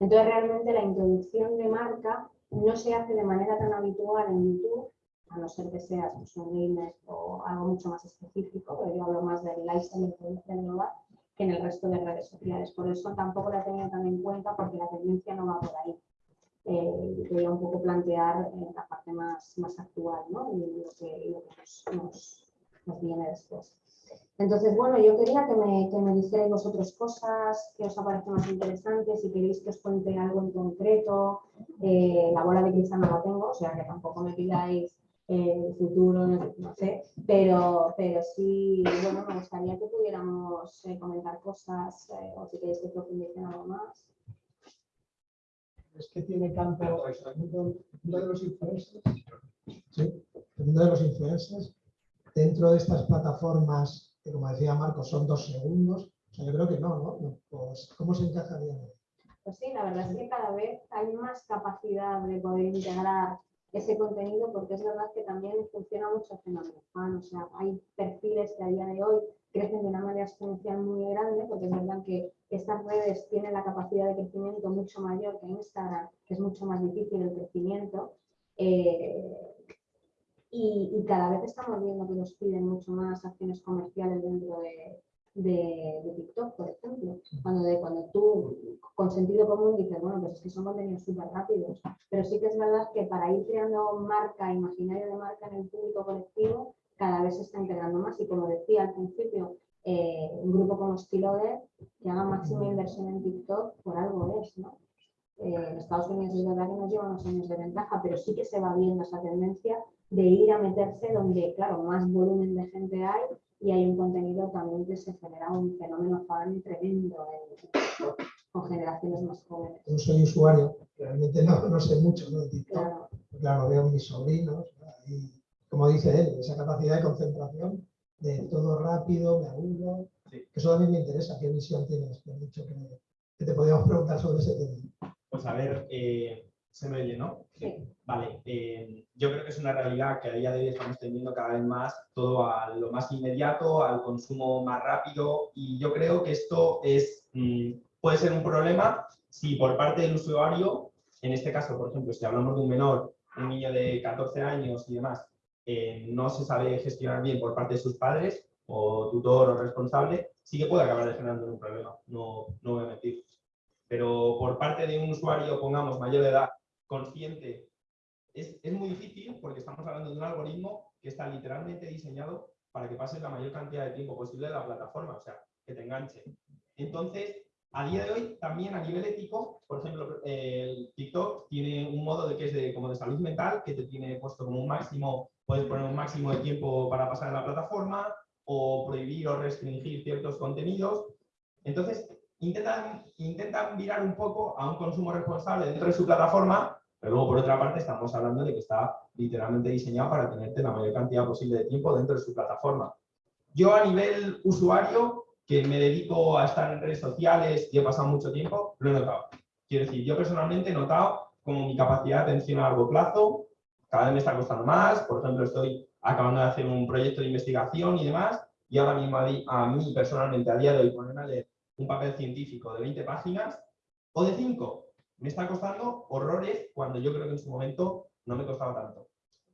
Entonces, realmente la introducción de marca no se hace de manera tan habitual en YouTube, a no ser que seas pues, un gamer o algo mucho más específico, pero yo hablo más del lifestyle del global, que en el resto de redes sociales. Por eso tampoco la he tenido tan en cuenta porque la tendencia no va por ahí eh, quería un poco plantear eh, la parte más, más actual ¿no? y lo que, nos, viene después. Entonces, bueno, yo quería que me, que me dijerais vosotros cosas que os aparecen más interesantes, si queréis que os cuente algo en concreto. Eh, la bola de cristal no la tengo, o sea que tampoco me pidáis el futuro, no sé, pero, pero sí, bueno, me gustaría que pudiéramos eh, comentar cosas o si queréis que profundicen algo más es que tiene campo el mundo, de los influencers, ¿sí? el mundo de los influencers, dentro de estas plataformas, que como decía Marcos, son dos segundos, o sea, yo creo que no, ¿no? Pues, ¿Cómo se encajaría? Pues sí, la verdad es que cada vez hay más capacidad de poder integrar ese contenido porque es verdad que también funciona mucho fan, o sea, hay perfiles que a día de hoy crecen de una manera exponencial muy grande porque es verdad que estas redes tienen la capacidad de crecimiento mucho mayor que Instagram, que es mucho más difícil el crecimiento. Eh, y, cada vez estamos viendo que nos piden mucho más acciones comerciales dentro de, de, TikTok, por ejemplo. Cuando, de, cuando tú, con sentido común, dices, bueno, pues es que son contenidos súper rápidos. Pero sí que es verdad que para ir creando marca, imaginario de marca en el público colectivo, cada vez se está integrando más. Y como decía al principio, eh, un grupo como Stiloder que haga máxima inversión en TikTok, por algo es, ¿no? Eh, en Estados Unidos es verdad que nos lleva unos años de ventaja, pero sí que se va viendo esa tendencia de ir a meterse donde, claro, más volumen de gente hay y hay un contenido también que se genera un fenómeno fan tremendo con generaciones más jóvenes. Yo soy usuario, realmente no, no sé mucho de TikTok, claro. claro, veo a mis sobrinos y, como dice él, esa capacidad de concentración de todo rápido, me aburro. Eso también me interesa. ¿Qué visión tienes? Me dicho que, te podíamos preguntar sobre ese tema. Pues a ver, eh, se me oye, ¿no? Sí. Vale, eh, yo creo que es una realidad que a día de hoy estamos teniendo cada vez más todo a lo más inmediato, al consumo más rápido y yo creo que esto es, mm, puede ser un problema si por parte del usuario, en este caso, por ejemplo, si hablamos de un menor, un niño de 14 años y demás, eh, no se sabe gestionar bien por parte de sus padres o tutor o responsable, sí que puede acabar generando un problema, no, no voy a mentir. Pero por parte de un usuario, pongamos, mayor de edad, consciente, es, es muy difícil porque estamos hablando de un algoritmo que está literalmente diseñado para que pases la mayor cantidad de tiempo posible de la plataforma, o sea, que te enganche. Entonces, a día de hoy, también a nivel ético, por ejemplo, el TikTok tiene un modo de que es de, como de salud mental, que te tiene puesto como un máximo puedes poner un máximo de tiempo para pasar en la plataforma o prohibir o restringir ciertos contenidos. Entonces, intentan, intentan mirar un poco a un consumo responsable dentro de su plataforma, pero luego por otra parte estamos hablando de que está literalmente diseñado para tenerte la mayor cantidad posible de tiempo dentro de su plataforma. Yo a nivel usuario, que me dedico a estar en redes sociales y he pasado mucho tiempo, lo he notado. Quiero decir, yo personalmente he notado como mi capacidad de atención a largo plazo cada vez me está costando más, por ejemplo, estoy acabando de hacer un proyecto de investigación y demás, y ahora mismo a mí personalmente, a día de hoy, ponerme a leer un papel científico de 20 páginas o de 5, me está costando horrores cuando yo creo que en su momento no me costaba tanto.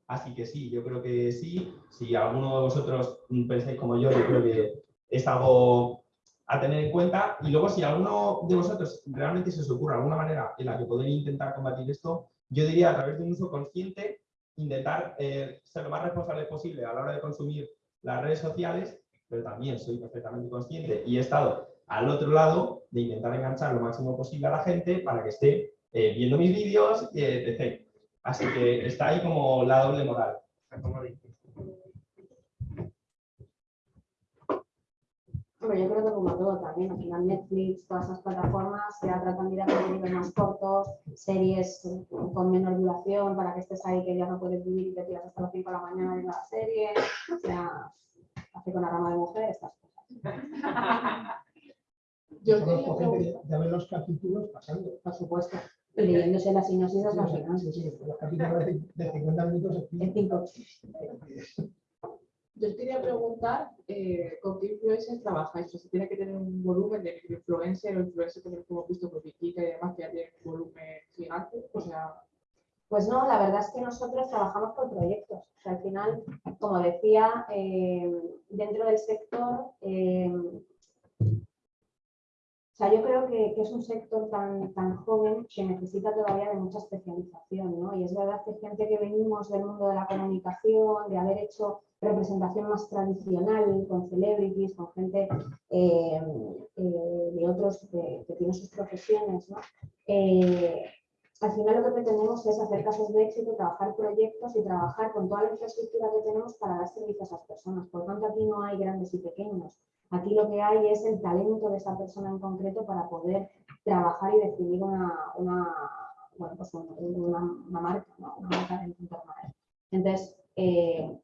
Así que sí, yo creo que sí. Si alguno de vosotros pensáis como yo, yo creo que es algo a tener en cuenta. Y luego, si alguno de vosotros realmente se os ocurre alguna manera en la que poder intentar combatir esto, yo diría a través de un uso consciente intentar eh, ser lo más responsable posible a la hora de consumir las redes sociales, pero también soy perfectamente consciente y he estado al otro lado de intentar enganchar lo máximo posible a la gente para que esté eh, viendo mis vídeos, eh, etc. Así que está ahí como la doble moral. Hombre, yo creo que como todo también, al final Netflix, todas esas plataformas ya tratan de ir a contenidos más cortos, series con menor duración para que estés ahí que ya no puedes vivir y te tiras hasta las 5 de la mañana viendo la serie, o sea, hace con la rama de mujer estas cosas. Yo conozco gente que ya ve los capítulos pasando. Por supuesto. Leyéndose la sinopsis Sí, hasta final. sí, sí, los capítulos de, de 50 minutos en En cinco. Yo os quería preguntar eh, con qué influencers trabajáis. O sea, tiene que tener un volumen de influencer o influencer como hemos visto con Vikika y demás, que ya tienen un volumen gigante. O sea, Pues no, la verdad es que nosotros trabajamos por proyectos. O sea, al final, como decía, eh, dentro del sector, eh, sea, yo creo que, es un sector tan, tan joven que necesita todavía de mucha especialización, ¿no? Y es verdad que gente que venimos del mundo de la comunicación, de haber hecho representación más tradicional, con celebrities, con gente eh, eh, de otros que, que tienen sus profesiones, ¿no? Eh, al final lo que pretendemos es hacer casos de éxito, trabajar proyectos y trabajar con toda la infraestructura que tenemos para dar servicio a esas personas. Por tanto, aquí no hay grandes y pequeños. Aquí lo que hay es el talento de esa persona en concreto para poder trabajar y definir una, una, bueno, pues un- una, una marca, ¿no? una marca a él. Entonces, eh,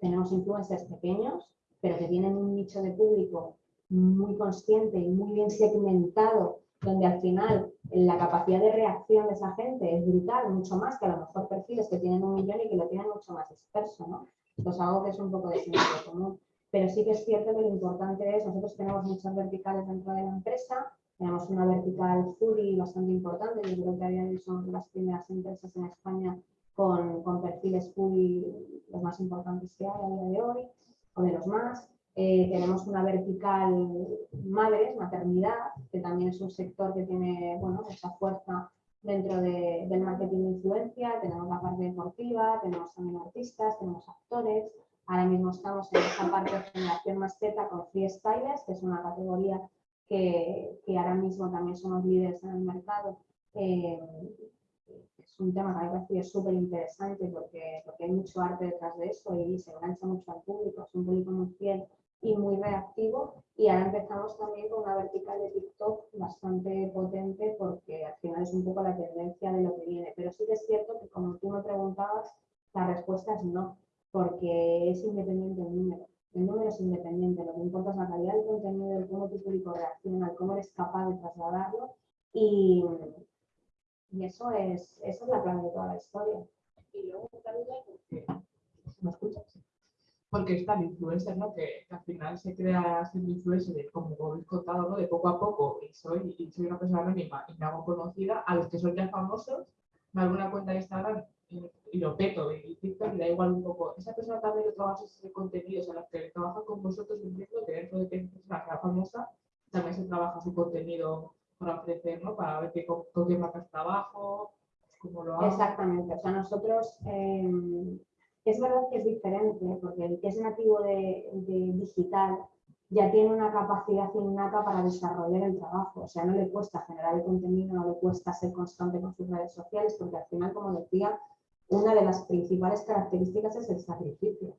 tenemos influencers pequeños, pero que tienen un nicho de público muy consciente y muy bien segmentado, donde al final la capacidad de reacción de esa gente es brutal, mucho más que a lo mejor perfiles que tienen un millón y que lo tienen mucho más disperso, ¿no? Esto es algo que es un poco de sentido común. Pero sí que es cierto que lo importante es, nosotros tenemos muchas verticales dentro de la empresa, tenemos una vertical foodie bastante importante, yo creo que a son las primeras empresas en España con, con perfiles foodie los más importantes que hay a día de hoy, o de los más. Eh, tenemos una vertical madres, maternidad, que también es un sector que tiene bueno, mucha fuerza dentro de- del marketing de influencia. Tenemos la parte deportiva, tenemos también artistas, tenemos actores. Ahora mismo estamos en esta parte de generación más Z con freestylers, que es una categoría que, que ahora mismo también somos líderes en el mercado. Eh, es un tema que a mí me parece súper interesante porque, porque hay mucho arte detrás de eso y se engancha mucho al público, es un público muy fiel y muy reactivo. Y ahora empezamos también con una vertical de TikTok bastante potente porque al final es un poco la tendencia de lo que viene. Pero sí que es cierto que como tú me preguntabas, la respuesta es no, porque es independiente el número. El número es independiente, lo que importa es la calidad del contenido, el cómo tu público reacciona, el cómo eres capaz de trasladarlo y, y eso, es, eso es la clave de toda la historia. y luego porque, ¿Me escuchas? porque está el influencer, ¿no? Que, que al final se crea siendo influencer, de, como habéis contado, ¿no? De poco a poco, y soy, y soy una persona anónima y me hago conocida, a los que son ya famosos, me hago una cuenta de Instagram y, lo peto, y TikTok y da igual un poco. Esa persona también lo trabaja ese contenido, o sea, las que trabajan con vosotros, entiendo que dentro de que es una persona famosa, también se trabaja su contenido para ofrecer, ¿no? Para ver qué, con, con qué marcas trabajo, cómo lo hago. Exactamente, o sea, nosotros, eh, es verdad que es diferente, porque el que es nativo de, de digital ya tiene una capacidad innata para desarrollar el trabajo, o sea, no le cuesta generar el contenido, no le cuesta ser constante con sus redes sociales, porque al final, como decía, una de las principales características es el sacrificio.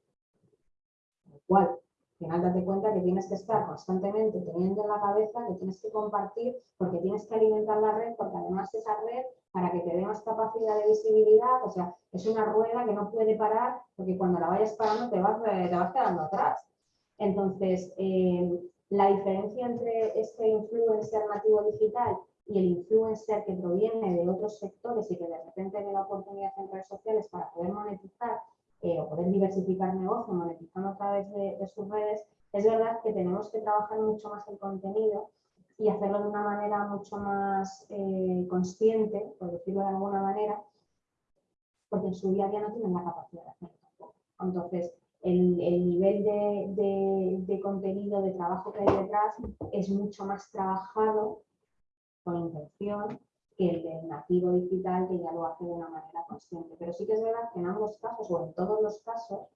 Lo cual, al final date cuenta que tienes que estar constantemente teniendo en la cabeza que tienes que compartir, porque tienes que alimentar la red, porque además esa red para que te dé más capacidad de visibilidad, o sea, es una rueda que no puede parar porque cuando la vayas parando te vas, eh, te vas quedando atrás. Entonces, eh, la diferencia entre este influencer nativo digital y el influencer que proviene de otros sectores y que de repente ve la oportunidad en redes sociales para poder monetizar eh, o poder diversificar negocio monetizando a través de, de sus redes, es verdad que tenemos que trabajar mucho más el contenido y hacerlo de una manera mucho más eh, consciente, por decirlo de alguna manera, porque en su día a día no tienen la capacidad de hacerlo tampoco. Entonces, el, el nivel de, de- de contenido, de trabajo que hay detrás es mucho más trabajado con intención que el del nativo digital que ya lo hace de una manera consciente. Pero sí que es verdad que en ambos casos o en todos los casos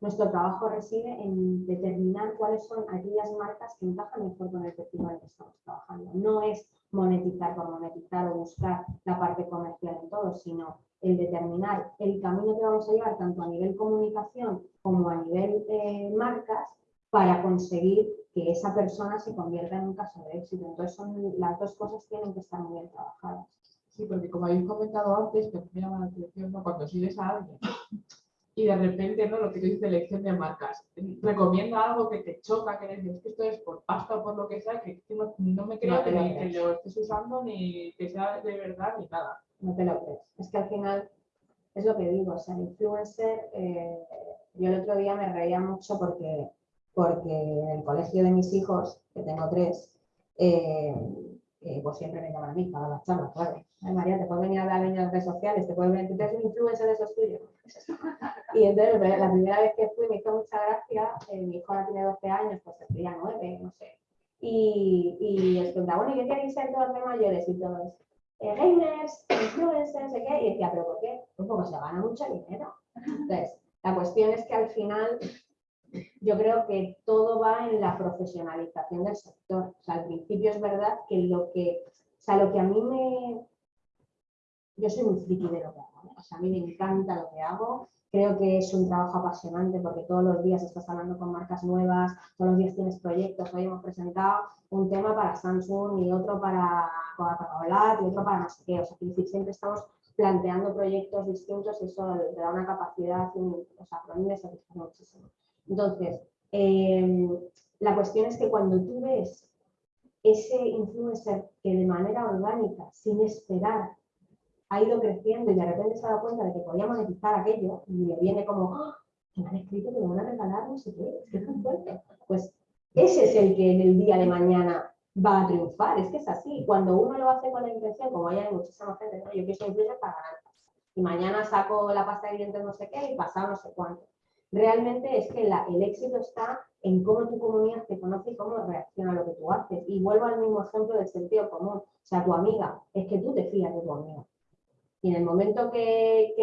nuestro trabajo reside en determinar cuáles son aquellas marcas que encajan mejor con el perfil al que estamos trabajando. No es monetizar por monetizar o buscar la parte comercial en todo, sino el determinar el camino que vamos a llevar tanto a nivel comunicación como a nivel eh, marcas para conseguir que esa persona se convierta en un caso de éxito. Entonces, son, las dos cosas tienen que estar muy bien trabajadas. Sí, porque como habéis comentado antes, que me llama la atención ¿no? cuando sigues a alguien y de repente, ¿no? Lo que tú dices, elección de marcas. Recomienda algo que te choca, que dices que esto es por pasta o por lo que sea, que, no, no, me creo No que, lo que lo estés usando ni que sea de verdad ni nada. no te lo crees. Es que al final, es lo que digo, o sea, el influencer, eh, yo el otro día me reía mucho porque, porque en el colegio de mis hijos, que tengo tres, eh, eh, pues siempre me llaman a mí para las charlas, claro. María, te puedes venir a hablar en las redes sociales, te puedes venir, un influencer de esos tuyos. Y entonces, la la primera vez que fui me hizo mucha gracia, eh, mi hijo tiene 12 años, pues tendría 9, no sé. Y, y les preguntaba, bueno, ¿y qué queréis ser todos de mayores? Y todos, eh, gamers, influencers, qué. Y decía, ¿pero por qué? Pues porque se gana mucho dinero. Entonces, la cuestión es que al final yo creo que todo va en la profesionalización del sector. O sea, al principio es verdad que lo que, o sea, lo que a mí me... Yo soy muy friki de lo que hago, ¿no? o sea, a mí me encanta lo que hago. Creo que es un trabajo apasionante porque todos los días estás hablando con marcas nuevas, todos los días tienes proyectos. Hoy hemos presentado un tema para Samsung y otro para Coca-Cola y otro para no sé qué. O sea, decir, siempre estamos planteando proyectos distintos y eso te da una capacidad, o sea, para mí me satisface muchísimo. Entonces, eh, la cuestión es que cuando tú ves ese influencer que de manera orgánica, sin esperar, ha ido creciendo y de repente se ha dado cuenta de que podía monetizar aquello y le viene como, ¡Ah! que me han escrito que me van a regalar no sé qué, es que muy fuerte. Pues ese es el que en el día de mañana va a triunfar, es que es así. Cuando uno lo hace con la intención, como hay muchísima gente, ¿no? yo quiero influencer para ganar. Y mañana saco la pasta de dientes no sé qué y pasado no sé cuánto. Realmente es que la- el éxito está en cómo tu comunidad te conoce y cómo reacciona a lo que tú haces. Y vuelvo al mismo ejemplo del sentido común. O sea, tu amiga, es que tú te fías de tu amiga. Y en el momento que,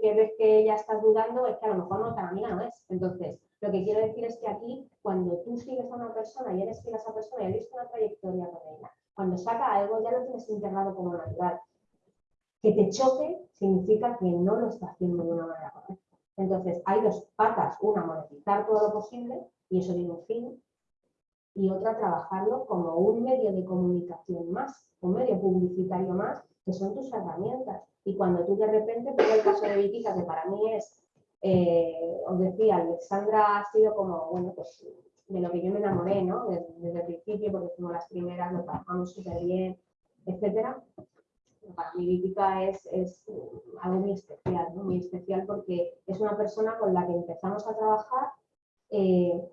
que- ves que ya estás dudando, es que a lo mejor no tan amiga no es. Entonces, lo que quiero decir es que aquí, cuando tú sigues a una persona y eres fiel a esa persona y has visto una trayectoria con ella, cuando saca algo ya lo tienes integrado como natural. Que te choque significa que no lo está haciendo de una manera correcta. Entonces, hay dos patas. Una, monetizar todo lo posible, y eso tiene un fin. Y otra, trabajarlo como un medio de comunicación más, un medio publicitario más, que son tus herramientas. Y cuando tú de repente, pongo el caso de Vitica, que para mí es, eh, os decía, Alexandra ha sido como, bueno, pues de lo que yo me enamoré, ¿no? Desde, desde el principio, porque fuimos las primeras, lo trabajamos súper bien, etcétera. Para mí Vitica es, es algo muy especial. Muy especial porque es una persona con la que empezamos a trabajar, eh,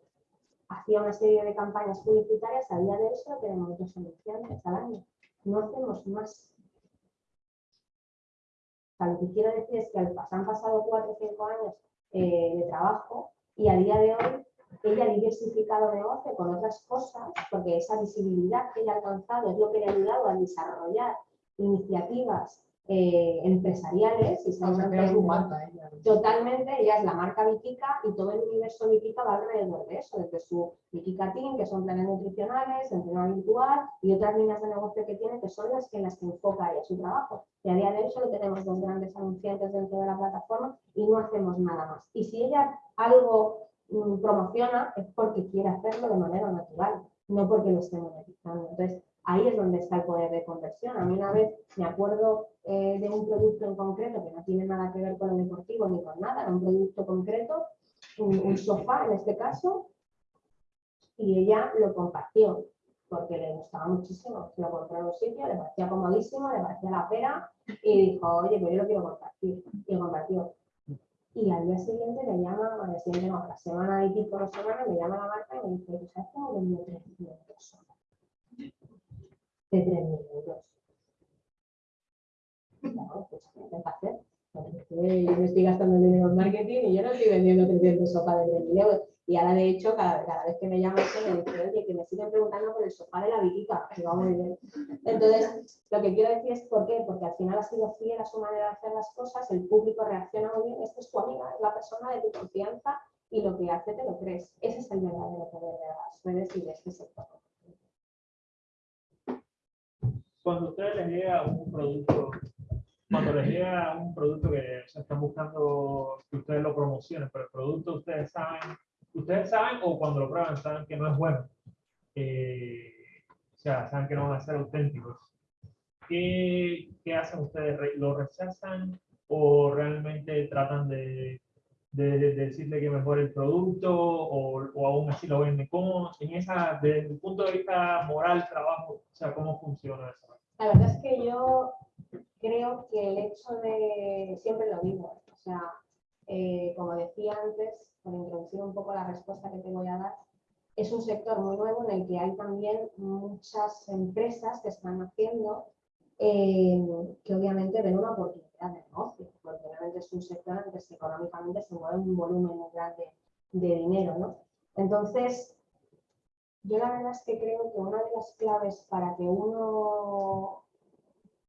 hacía una serie de campañas publicitarias, a día de hoy solo tenemos dos anunciantes al año, no hacemos más. O sea, lo que quiero decir es que han pasado cuatro o cinco años eh, de trabajo y a día de hoy ella ha diversificado negocio con otras cosas, porque esa visibilidad que ella ha alcanzado es lo que le ha ayudado a desarrollar iniciativas eh, empresariales y O estamos sea, creas hablando- un marca, ¿eh? Totalmente, ella es la marca Vikica y todo el universo Vikica va alrededor de eso, desde su Vikica Team, que son planes nutricionales, entrenamiento virtual y otras líneas de negocio que tiene, que son las que en las que enfoca ella su trabajo. Y a día de hoy solo tenemos dos grandes anunciantes dentro de la plataforma y no hacemos nada más. Y si ella algo mm, promociona es porque quiere hacerlo de manera natural, no porque lo esté monetizando. Entonces, ahí es donde está el poder de conversión. A mí una vez me acuerdo eh, de un producto en concreto que no tiene nada que ver con lo deportivo ni con nada, era un producto concreto, un, un sofá en este caso, y ella lo compartió porque le gustaba muchísimo. Lo compró en un sitio, le parecía comodísimo, le parecía la pera y dijo, oye, pues yo lo quiero compartir. Y lo compartió. Y al día siguiente me llama, al día siguiente no, a la semana y pico, dos semanas, me llama la marca y me dice, ¿tú sabes cómo vendió 3.000 euros? De 3.000 euros. Claro, pues ¿qué hacer? Yo me estoy gastando dinero en marketing y yo no estoy vendiendo 300 sopa de 3.000 euros. Y ahora, de hecho, cada, cada vez que me llaman, me dicen, oye, que me siguen preguntando por el sofá de la Virica, que va muy bien. Entonces, lo que quiero decir es por qué, porque al final ha sido fiel a su manera de hacer las cosas, el público reacciona muy bien, esta es tu amiga, es la persona de tu confianza y lo que hace te lo crees. Ese es el verdadero poder de las redes y de este sector. Cuando ustedes les llega un producto, cuando les llega un producto que o están buscando que ustedes lo promocionen, pero el producto ustedes saben, ustedes saben o cuando lo prueban saben que no es bueno, eh, o sea, saben que no van a ser auténticos. ¿Qué, qué hacen ustedes? ¿Lo rechazan o realmente tratan de, de, de decirle que mejore el producto o, o aún así lo venden? ¿Cómo, en esa, desde el punto de vista moral, trabajo, o sea, cómo funciona eso? La verdad es que yo creo que el hecho de, siempre lo digo, o sea, eh, como decía antes, por introducir un poco la respuesta que te voy a dar, es un sector muy nuevo en el que hay también muchas empresas que están haciendo eh, que obviamente ven una oportunidad de negocio, porque obviamente es un sector en el que económicamente se mueve un volumen muy grande de dinero, ¿no? Entonces, yo la verdad es que creo que una de las claves para que uno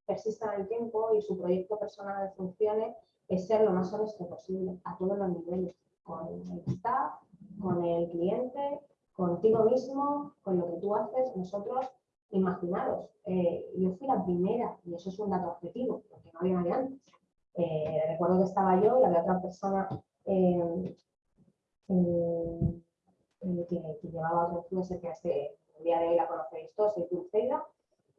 persista en el tiempo y su proyecto personal funcione es ser lo más honesto posible a todos los niveles, con el staff, con el cliente, contigo mismo, con lo que tú haces. Nosotros, imaginaros, eh, yo fui la primera, y eso es un dato objetivo, porque no había nadie antes. Eh, recuerdo que estaba yo y había otra persona eh, que, que llevaba otro influencer que este, el día de hoy la conocéis todos, el Dulceida,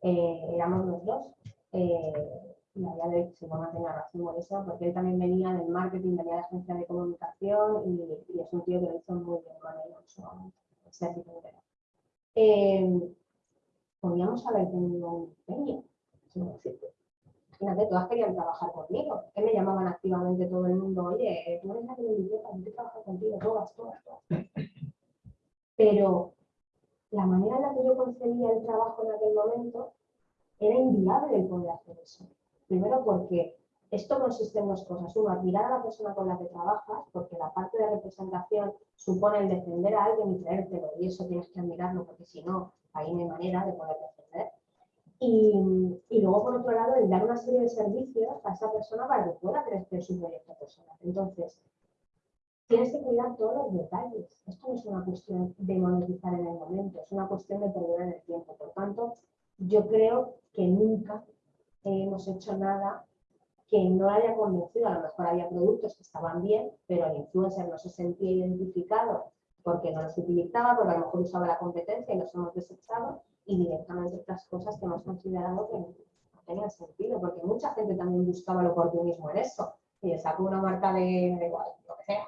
eh, éramos los dos. Eh, y a día de hoy se a tener razón por eso, porque él también venía del marketing, venía de agencia de comunicación y, y es un tío que lo hizo muy bien con él en su de. Eh, podríamos haber tenido un empeño, sin decirte. Imagínate, todas querían trabajar conmigo, que me llamaban activamente todo el mundo, oye, tú eres la que me invitó para que trabajar contigo, todas, todas, todas. Pero la manera en la que yo concebía el trabajo en aquel momento era inviable el poder hacer eso. Primero porque esto consiste en dos cosas. Uno, admirar a la persona con la que trabajas, porque la parte de representación supone el defender a alguien y creértelo, y eso tienes que admirarlo, porque si no, ahí no hay manera de poder defender. Y, y luego, por otro lado, el dar una serie de servicios a esa persona para que pueda crecer su proyecto personal. Entonces, tienes que cuidar todos los detalles. Esto no es una cuestión de monetizar en el momento, es una cuestión de perder en el tiempo. Por tanto, yo creo que nunca hemos hecho nada que no haya convencido. A lo mejor había productos que estaban bien, pero el influencer no se sentía identificado porque no los utilizaba, porque a lo mejor usaba la competencia y los hemos desechado, y directamente otras cosas que hemos considerado que no tenían sentido, porque mucha gente también buscaba el oportunismo en eso. Y le saco una marca de, de igual, lo que sea.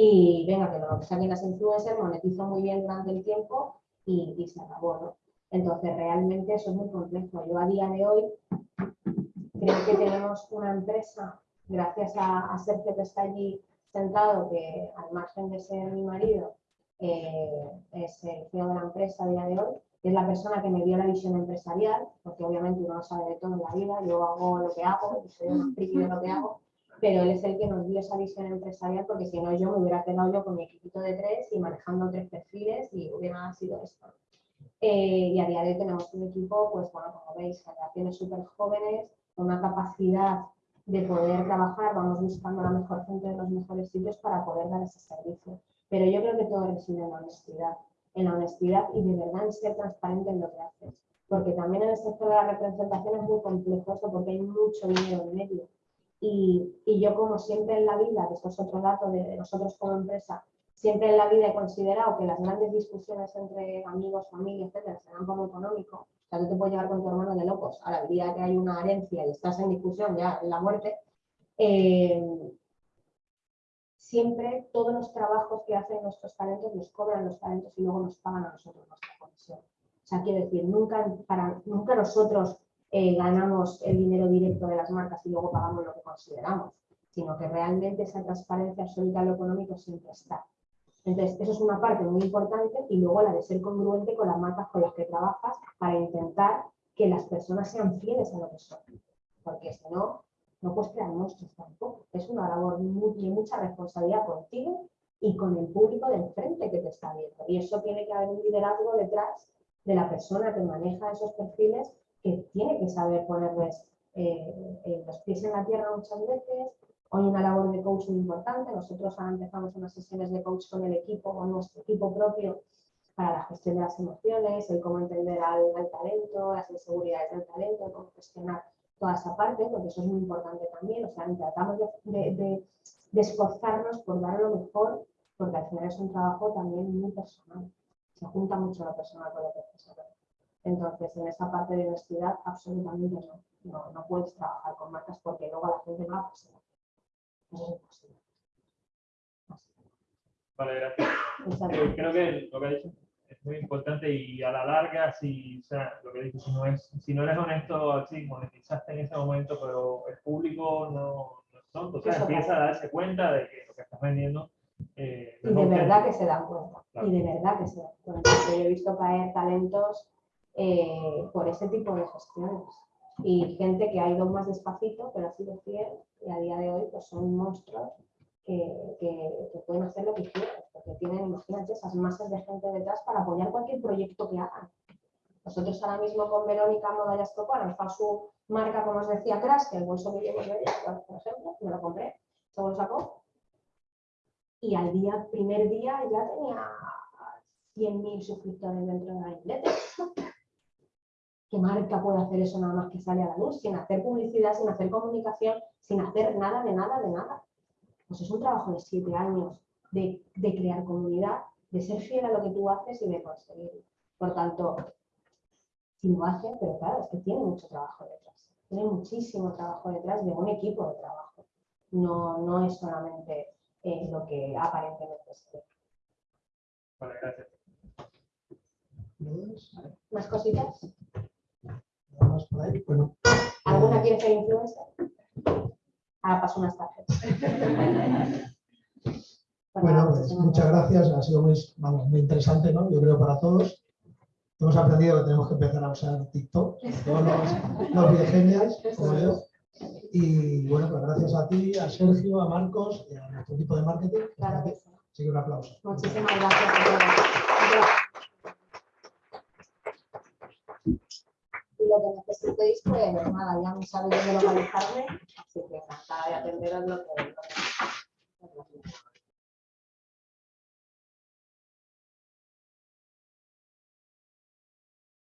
Y venga, que lo saquen las influencers, monetizo muy bien durante el tiempo y, y se acabó, ¿no? Entonces, realmente eso es muy complejo. Yo a día de hoy creo que tenemos una empresa, gracias a, a Sergio que está allí sentado, que al margen de ser mi marido, eh, es el CEO de la empresa a día de hoy, es la persona que me dio la visión empresarial, porque obviamente uno no sabe de todo en la vida, yo hago lo que hago, soy una friki de lo que hago, pero él es el que nos dio esa visión empresarial, porque si no yo me hubiera quedado yo con mi equipito de tres y manejando tres perfiles y hubiera sido esto. Eh, y a día de hoy tenemos un equipo, pues bueno, como veis, generaciones súper jóvenes, con una capacidad de poder trabajar, vamos buscando la mejor gente de los mejores sitios para poder dar ese servicio. Pero yo creo que todo reside en la honestidad, en la honestidad y de verdad en ser transparente en lo que haces. Porque también en el sector de la representación es muy complejo porque hay mucho dinero en medio. Y, yo como siempre en la vida, que esto es otro dato de, nosotros como empresa, siempre en la vida he considerado que las grandes discusiones entre amigos, familia, etcétera, serán lo económico. O sea, tú te puedes llevar con tu hermano de locos a la vida que hay una herencia y estás en discusión ya en la muerte. Eh, siempre todos los trabajos que hacen nuestros talentos los cobran los talentos y luego nos pagan a nosotros nuestra comisión. O sea, quiero decir, nunca, para, nunca nosotros eh, ganamos el dinero directo de las marcas y luego pagamos lo que consideramos, sino que realmente esa transparencia absoluta en lo económico siempre está. Entonces, eso es una parte muy importante y luego la de ser congruente con las marcas con las que trabajas para intentar que las personas sean fieles a lo que son. Porque si no, no puedes crear monstruos tampoco. Es una labor muy- de mucha responsabilidad contigo y con el público del frente que te está viendo. Y eso tiene que haber un liderazgo detrás de la persona que maneja esos perfiles que tiene que saber ponerles eh, eh, los pies en la tierra muchas veces. Hoy una labor de coach muy importante. Nosotros ahora empezamos unas sesiones de coach con el equipo, con nuestro equipo propio, para la gestión de las emociones, el cómo entender al, al talento, las inseguridades del talento, cómo gestionar toda esa parte, porque eso es muy importante también. O sea, tratamos de, esforzarnos por dar lo mejor, porque al final es un trabajo también muy personal. Se junta mucho lo personal con lo profesional. Entonces, en esa parte de honestidad, absolutamente no. No, no puedes trabajar con marcas porque luego la gente va a pasar. Eso es imposible. Vale, gracias. Eh. Creo que lo que ha dicho es muy importante y a la larga, si, o sea, lo que dicho, si no, es, si no eres honesto, sí, monetizaste en ese momento, pero el público no, no es tonto, o sea, Eso empieza a darse cuenta de que lo que estás vendiendo eh, Y de verdad que se dan cuenta. Claro. Y de verdad que se dan cuenta. Yo he visto caer talentos eh, por ese tipo de gestiones. Y gente que ha ido más despacito, pero ha sido fiel. Y a día de hoy pues son monstruos que, que- pueden hacer lo que quieran. Porque tienen, imagínate, esas masas de gente detrás para apoyar cualquier proyecto que hagan. Nosotros ahora mismo con Verónica Modallas Copa nos fue su marca, como os decía, Crash, que el bolso que llevo de ella, por ejemplo, me lo compré, se lo sacó y al día, primer día ya tenía 100.000 suscriptores dentro de la newsletter. ¿Qué marca puede hacer eso nada más que sale a la luz, sin hacer publicidad, sin hacer comunicación, sin hacer nada, de nada, de nada? Pues es un trabajo de siete años de, de crear comunidad, de ser fiel a lo que tú haces y de conseguirlo. Por tanto, si lo hacen, pero claro, es que tiene mucho trabajo detrás. Tiene muchísimo trabajo detrás de un equipo de trabajo. No, no es solamente eh, lo que aparentemente se ve. Vale, gracias. ¿Más cositas? Por ahí. Bueno, ¿Alguna quiere ser influencer? Ahora paso unas tarjetas. Pues Bueno, pues muchas gracias. Ha sido muy, vamos, muy interesante, ¿no? Yo creo para todos. Hemos aprendido que tenemos que empezar a usar TikTok, sobre todo los, los viejenials, como yo. Y bueno, pues gracias a ti, a Sergio, a Marcos y a nuestro equipo de marketing. Claro que sí. Así que un aplauso. Muchísimas gracias a todos y lo que necesitéis, pues nada, ya me sabéis dónde localizarme, así que encantada de atenderos lo que... Lo que...